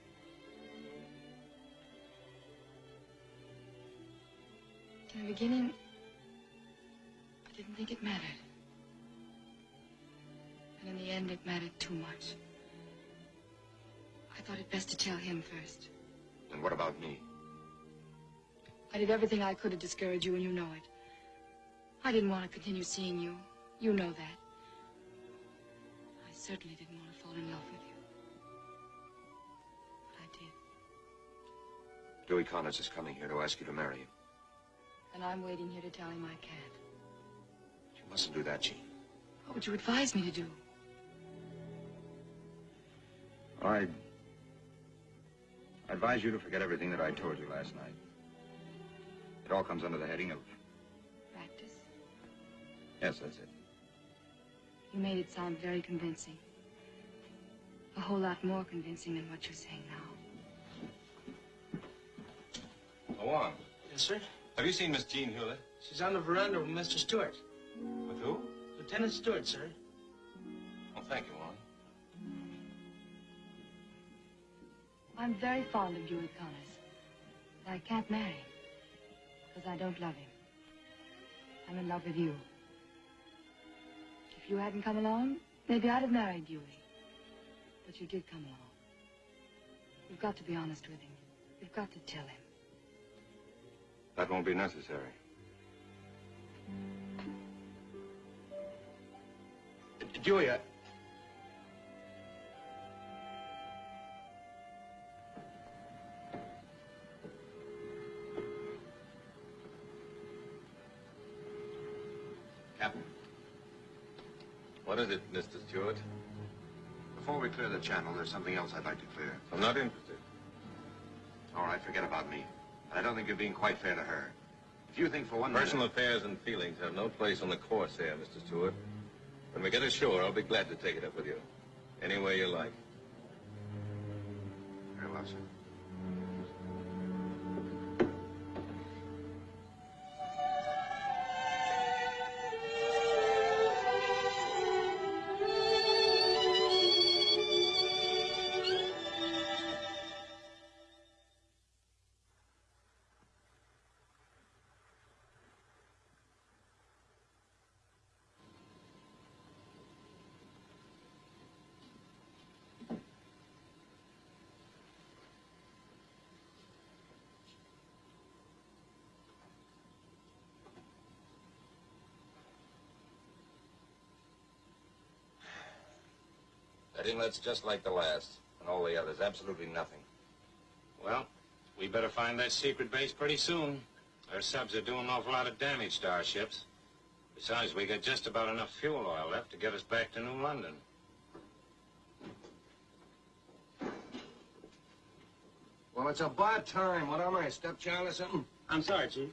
In the beginning, I didn't think it mattered. And in the end, it mattered too much. I thought it best to tell him first. And what about me? I did everything I could to discourage you, and you know it. I didn't want to continue seeing you. You know that. I certainly didn't want to fall in love with you. But I did. Dewey Connors is coming here to ask you to marry him. And I'm waiting here to tell him I can't. You mustn't do that, Jean. What would you advise me to do? I... I advise you to forget everything that I told you last night. It all comes under the heading of... Practice? Yes, that's it. You made it sound very convincing. A whole lot more convincing than what you're saying now. Go on. Yes, sir. Have you seen Miss Jean Hewlett? She's on the veranda with Mr. Stewart. With who? Lieutenant Stewart, sir. Oh, thank you, Warren. I'm very fond of Dewey Connors. But I can't marry him. Because I don't love him. I'm in love with you. If you hadn't come along, maybe I'd have married Dewey. Eh? But you did come along. You've got to be honest with him. You've got to tell him. That won't be necessary. Dewey, What is it, Mr. Stewart? Before we clear the channel, there's something else I'd like to clear. I'm not interested. All right, forget about me. I don't think you're being quite fair to her. If you think for one Personal minute... affairs and feelings have no place on the course here, Mr. Stewart. When we get ashore, I'll be glad to take it up with you. Any way you like. Very well, sir. That inlet's just like the last, and all the others, absolutely nothing. Well, we better find that secret base pretty soon. Our subs are doing an awful lot of damage to our ships. Besides, we got just about enough fuel oil left to get us back to New London. Well, it's about time. What am I, a stepchild or something? I'm sorry, Chief.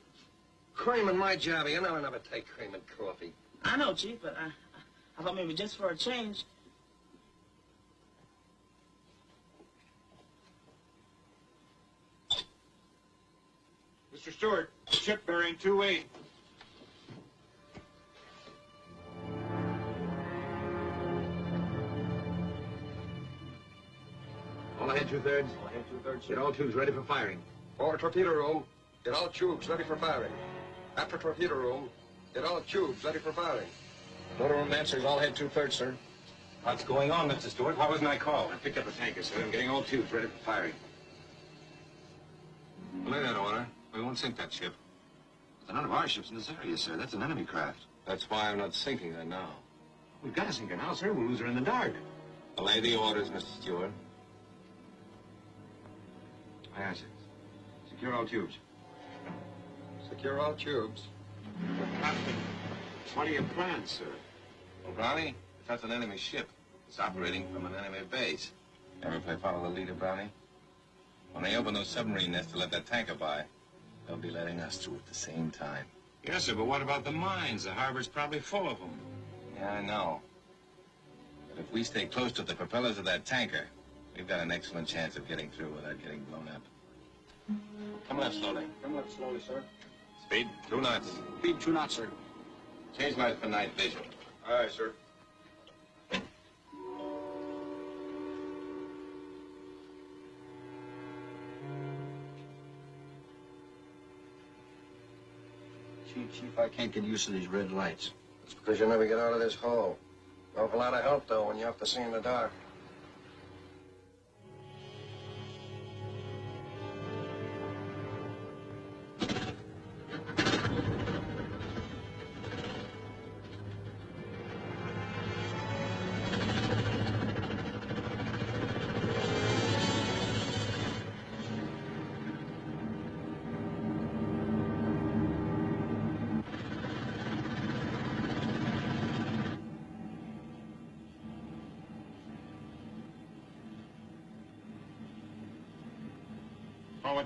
Cream in my job. You know I never take cream in coffee. I know, Chief, but I, I thought maybe just for a change. Mr. Stewart, ship bearing 2-8. All ahead two-thirds. All ahead two-thirds. Get all tubes ready for firing. Forward torpedo room. Get all tubes ready for firing. After torpedo room. Get all tubes ready for firing. Motor room answers all head two-thirds, sir. What's going on, Mr. Stewart? Why wasn't I called? I picked up a tanker, sir. I'm getting all tubes ready for firing. Lay that order. We won't sink that ship. But none of our ships in this area, sir. That's an enemy craft. That's why I'm not sinking her now. We've got to sink her now, sir. We'll lose her in the dark. Lay the orders, Mr. Stewart. Aye, aye, sir. Secure all tubes. Secure all tubes. Captain, what are your plans, sir? Well, Brownie, if that's an enemy ship, it's operating from an enemy base. Ever play follow the leader, Brownie? When they open those submarine nests to let that tanker by, they'll be letting us through at the same time. Yes, sir, but what about the mines? The harbor's probably full of them. Yeah, I know. But if we stay close to the propellers of that tanker, we've got an excellent chance of getting through without getting blown up. Come left slowly. Come left slowly, sir. Speed, two knots. Speed two knots, sir. Change lights for night vision. Aye, sir. Chief, I can't get used to these red lights. It's because you never get out of this hole. Awful lot of help, though, when you have to see in the dark.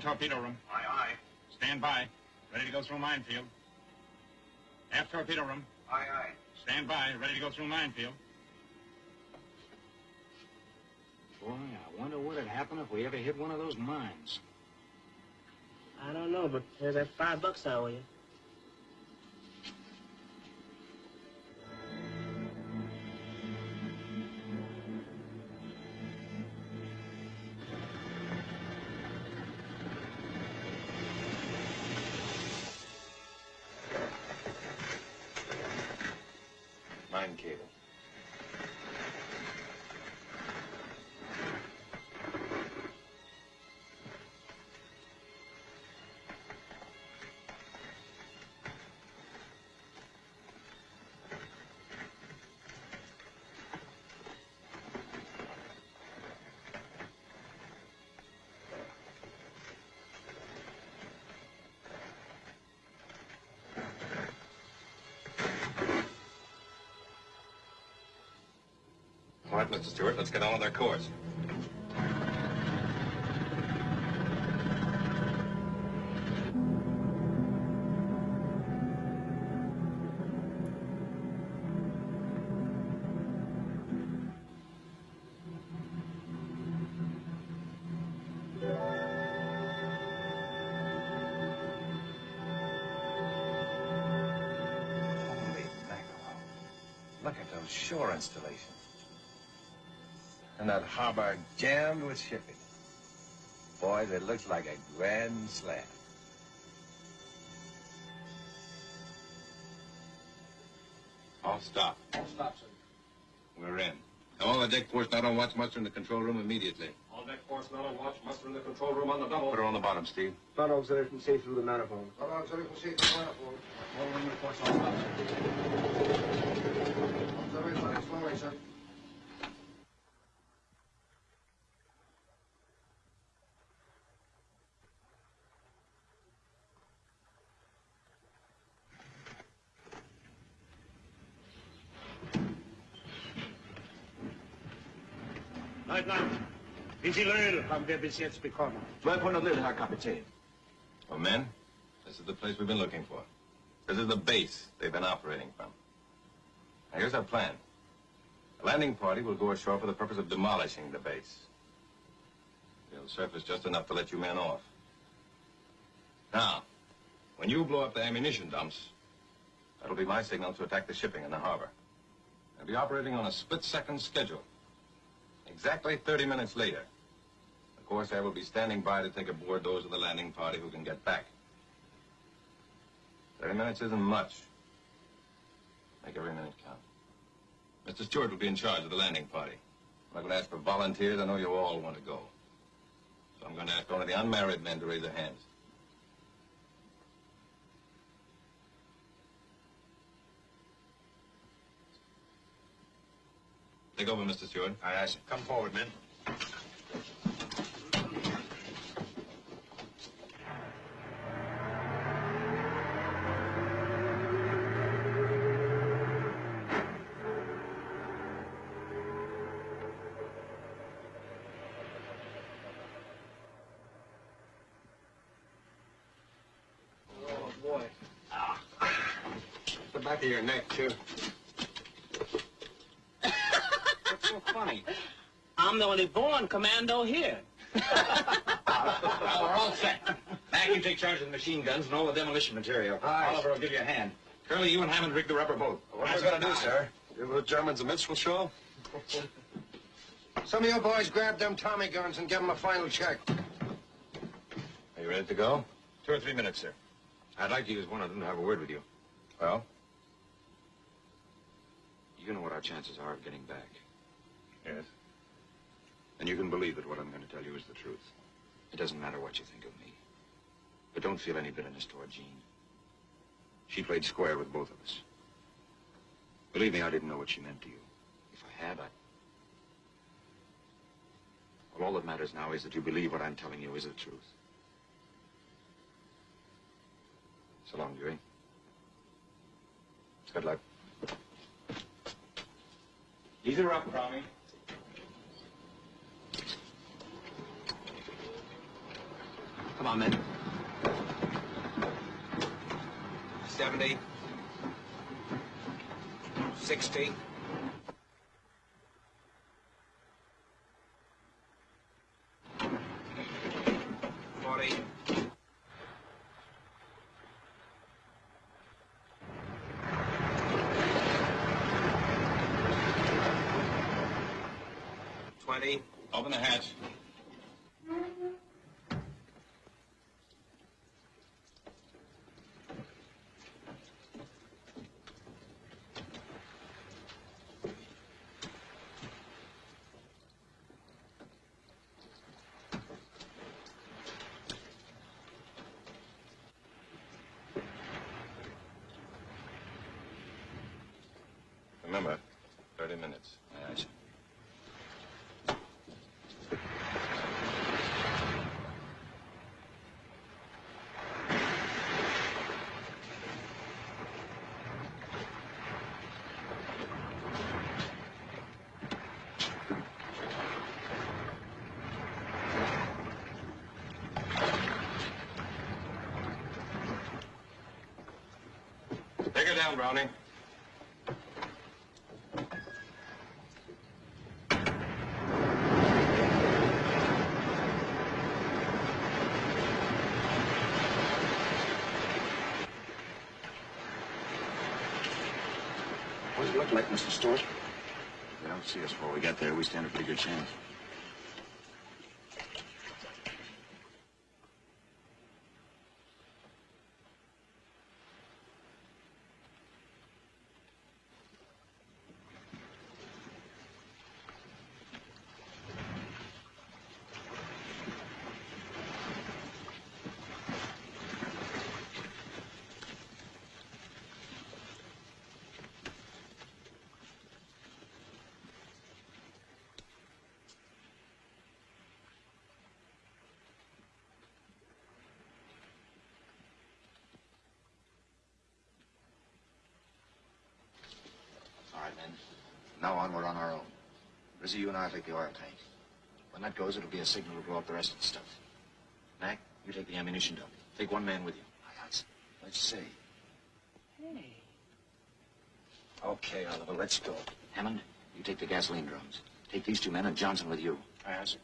Forward torpedo room. Aye, aye. Stand by. Ready to go through minefield. Aft torpedo room. Aye, aye. Stand by. Ready to go through minefield. Boy, I wonder what'd happen if we ever hit one of those mines. I don't know, but there's that five bucks I owe you. Mr. Stewart, let's get on with our course. Look at those shore installations. And that harbor jammed with shipping. Boys, it looks like a grand slam. All stop. All stop, sir. We're in. All the deck force not on watch muster in the control room immediately. All deck force not on watch. Muster in the control room on the double. Put her on the bottom, Steve. Front auxiliary can see through the manifold. Front auxiliary can see through the manifold. All room reports all stop, sir. Auxiliary running slowly, sir. Wie viel Öl haben wir bis jetzt bekommen? 1200 Liter, Herr Kapitän. Well, men, this is the place we've been looking for. This is the base they've been operating from. Now, here's our plan. A landing party will go ashore for the purpose of demolishing the base. They'll surface just enough to let you men off. Now, when you blow up the ammunition dumps, that'll be my signal to attack the shipping in the harbor. They'll be operating on a split-second schedule. Exactly 30 minutes later, the I will be standing by to take aboard those of the landing party who can get back. 30 minutes isn't much. Make every minute count. Mr. Stewart will be in charge of the landing party. I'm not going to ask for volunteers. I know you all want to go. So I'm going to ask only the unmarried men to raise their hands. Take over, Mr. Stewart. Aye, aye, sir. Come forward, men. Oh, boy. The back of too. What's so funny? I'm the only born commando here. Well, we're all set. Mac, you take charge of the machine guns and all the demolition material. Aye. Oliver will give you a hand. Curly, you and Hammond rig the rubber boat. What are we gonna do, sir? Give the Germans a minstrel show? Some of you boys grab them Tommy guns and give them a final check. Are you ready to go? Two or three minutes, sir. I'd like to use one of them to have a word with you. Well? You know what our chances are of getting back. Yes. And you can believe that what I'm going to tell you is the truth. It doesn't matter what you think of me. But don't feel any bitterness toward Jean. She played square with both of us. Believe me, I didn't know what she meant to you. If I had, I... Well, all that matters now is that you believe what I'm telling you is the truth. So long, Dewey. Good luck. Ease are up, Cromie. Come on, men. 70. 60. Forty. Twenty. Open the hatch. Remember, 30 minutes. Aye, aye, sir. Take her down, Brownie. What does it look like, Mr. Stewart? They don't see us before we get there. We stand a pretty good chance. All right, men. From now on, we're on our own. Rizzy, you and I will take the oil tank. When that goes, it'll be a signal to blow up the rest of the stuff. Mac, you take the ammunition dump. Take one man with you. Aye, aye. Let's see. Hey. Okay, Oliver, let's go. Hammond, you take the gasoline drums. Take these two men and Johnson with you. Aye, aye, sir.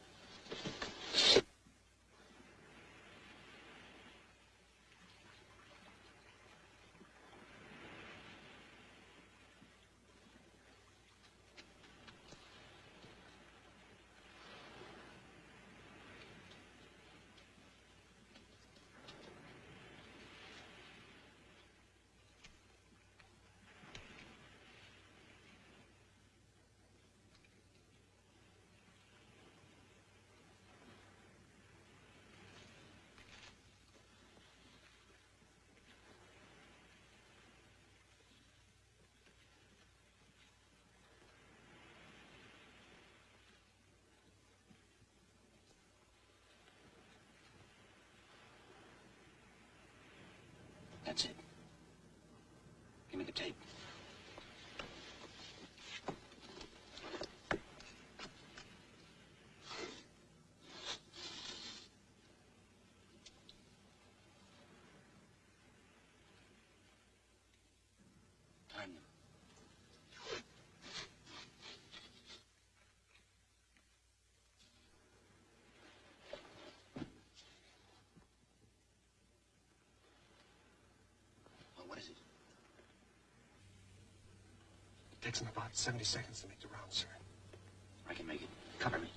That's it. Give me the tape. What is it? It takes them about 70 seconds to make the round, sir. I can make it. Cover me.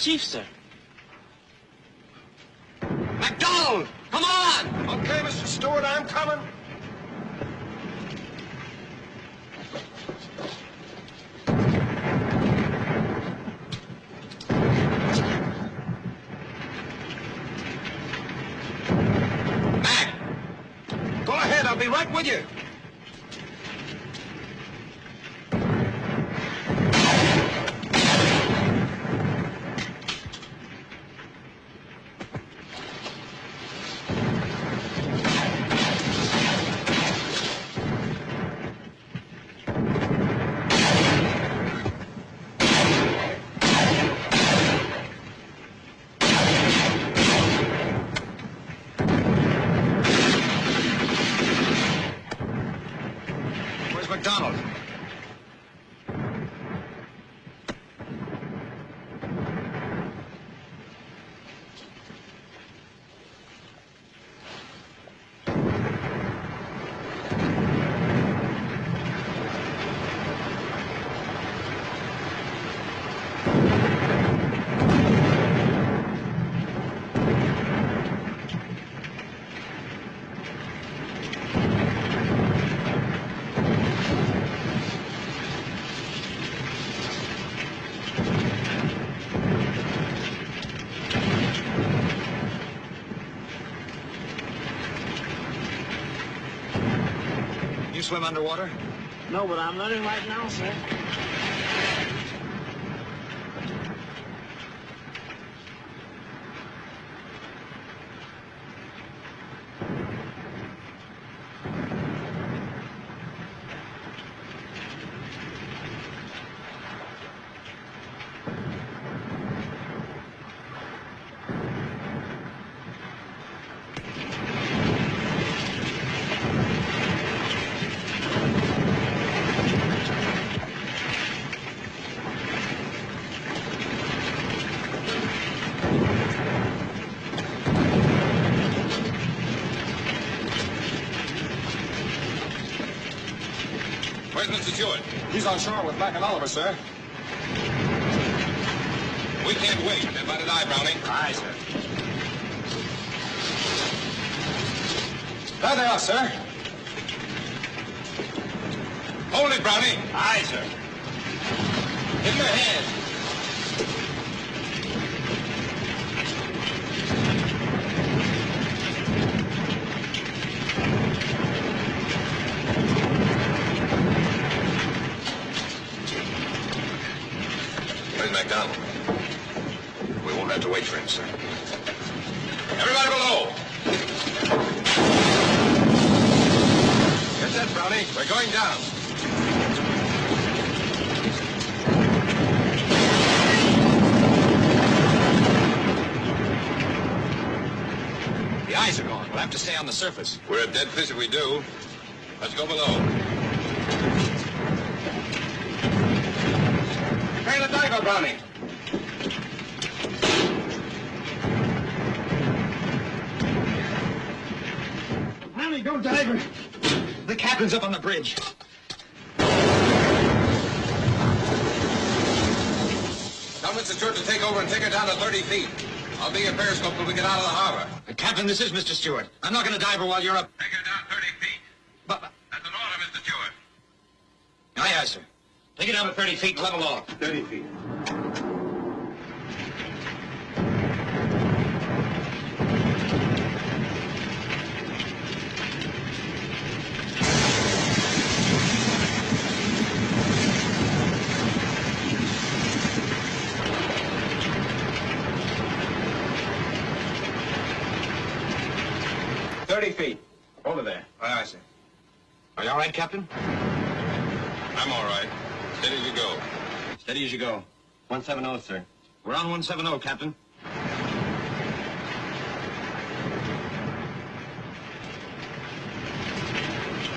chief, sir. swim underwater? No, but I'm learning right now, sir. on shore with Mac and Oliver, sir. We can't wait. Then by deny, Browning. Aye, sir. There they are, sir. surface. We're a dead fish if we do. this is, Mr. Stewart. I'm not going to dive her while you're up 30 feet. Over there. Aye, aye, sir. Are you all right, Captain? I'm all right. Steady as you go. Steady as you go. 170, sir. We're on 170, Captain.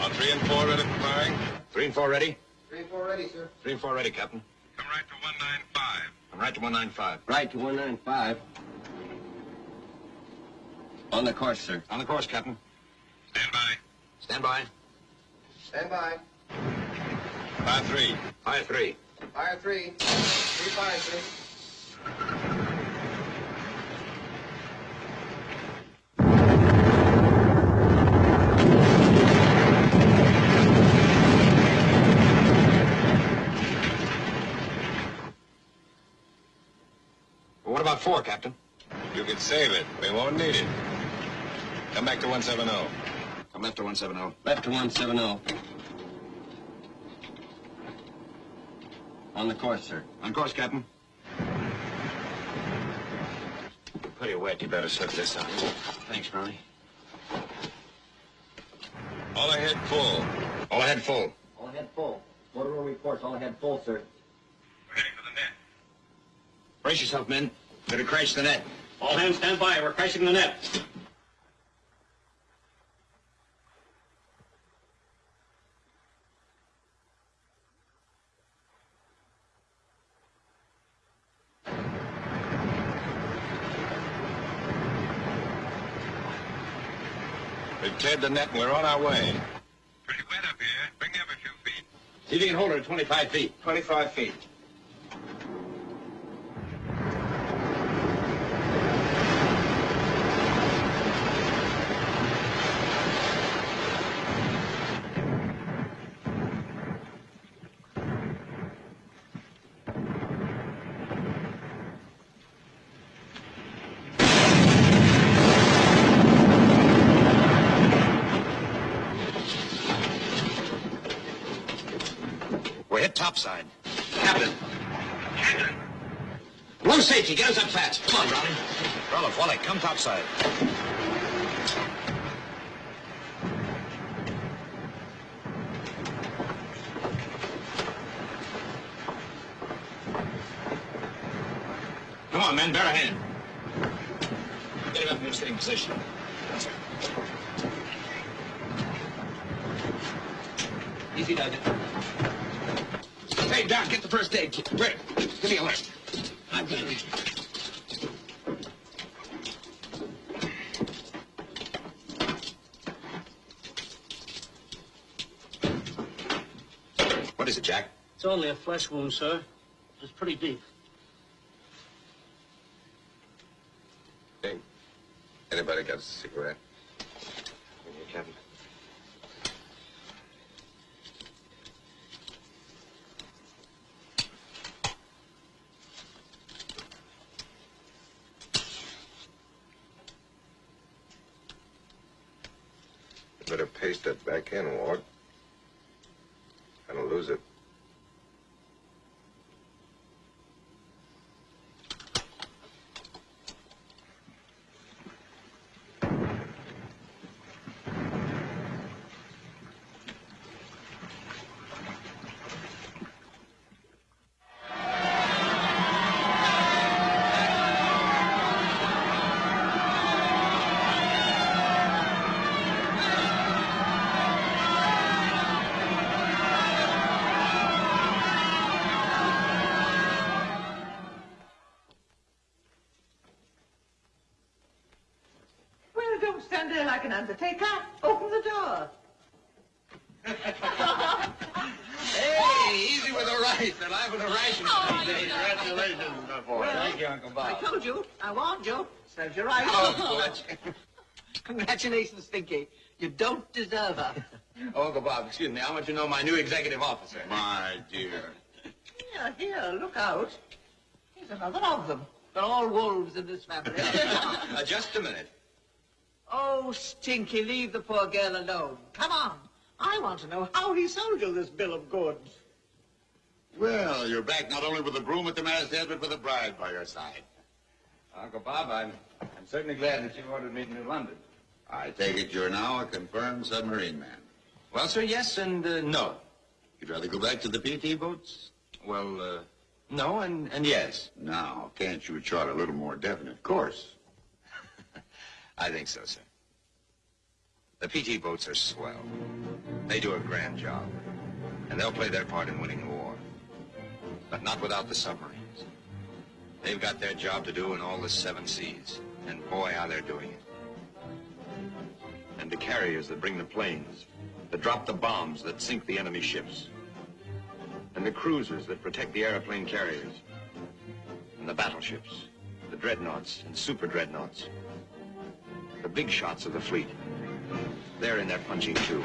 Are three and four ready for firing? Three and four ready? Three and four ready, sir. Three and four ready, Captain. Come right to 195. Come right to 195. Right to 195. On the course, sir. On the course, Captain. Stand by. Stand by. Stand by. Fire three. Fire three. Fire three. Three fire, sir. Well, what about four, Captain? You can save it. We won't need it. Come back to 170. I'm left to 170. Left to 170. On the course, sir. On course, Captain. Pretty wet. You better set this on. Thanks, Ronnie. All ahead full. All ahead full. All ahead full. Motor room reports all ahead full, sir. We're heading for the net. Brace yourself, men. Better crash the net. All hands stand by. We're crashing the net. We've cleared the net and we're on our way. Pretty wet up here. Bring me up a few feet. See if you can hold her at 25 feet. 25 feet. Captain. Captain. Blow safety. Get us up fast. Come on, Ronnie. Roloff, Wally, come topside. Come on, men. Bear a hand. Get him up in a sitting position. Easy, Doug. Hey, Doc, get the first aid kit. Rick, give me a lift. I've got it. What is it, Jack? It's only a flesh wound, sir. It's pretty deep. Hey, anybody got a cigarette? Here, Captain. You better paste that back in, Ward. Gonna lose it. Well, don't stand there like an undertaker. Open the door. Hey, easy with the rice. They're liable to ration Oh, today. Congratulations, boy. Well, Thank you, Uncle I Bob. told you. I warned you. Serves you right. Oh, Congratulations, Stinky. You don't deserve her. Oh, Uncle Bob, excuse me. I want you to know my new executive officer. My dear. Here, here, look out. Here's another of them. They're all wolves in this family. Uh, just a minute. oh, Stinky, leave the poor girl alone. Come on. I want to know how he sold you this bill of goods. Well, you're back not only with a broom at the masthead, but with a bride by your side. Uncle Bob, I'm, I'm certainly glad that you ordered me to New London. I take it you're now a confirmed submarine man. Well, sir, yes and uh, no. You'd rather go back to the PT boats? Well, uh, no and, and yes. Now, can't you chart a little more definite of course? I think so, sir. The PT boats are swell. They do a grand job. And they'll play their part in winning the war. But not without the submarines. They've got their job to do in all the seven seas. And boy, how they're doing it. And the carriers that bring the planes, that drop the bombs that sink the enemy ships. And the cruisers that protect the airplane carriers. And the battleships, the dreadnoughts and super dreadnoughts. The big shots of the fleet. They're in there punching too.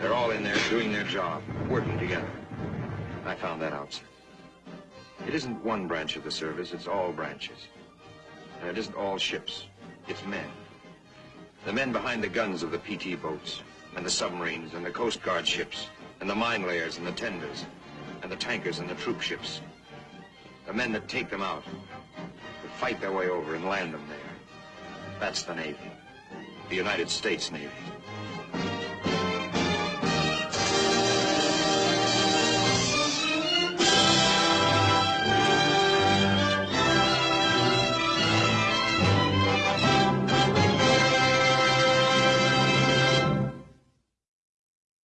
They're all in there doing their job, working together. I found that out, sir. It isn't one branch of the service, it's all branches. And it isn't all ships, it's men. The men behind the guns of the PT boats, and the submarines, and the Coast Guard ships, and the mine layers and the tenders, and the tankers and the troop ships. The men that take them out, that fight their way over and land them there. That's the Navy. The United States Navy.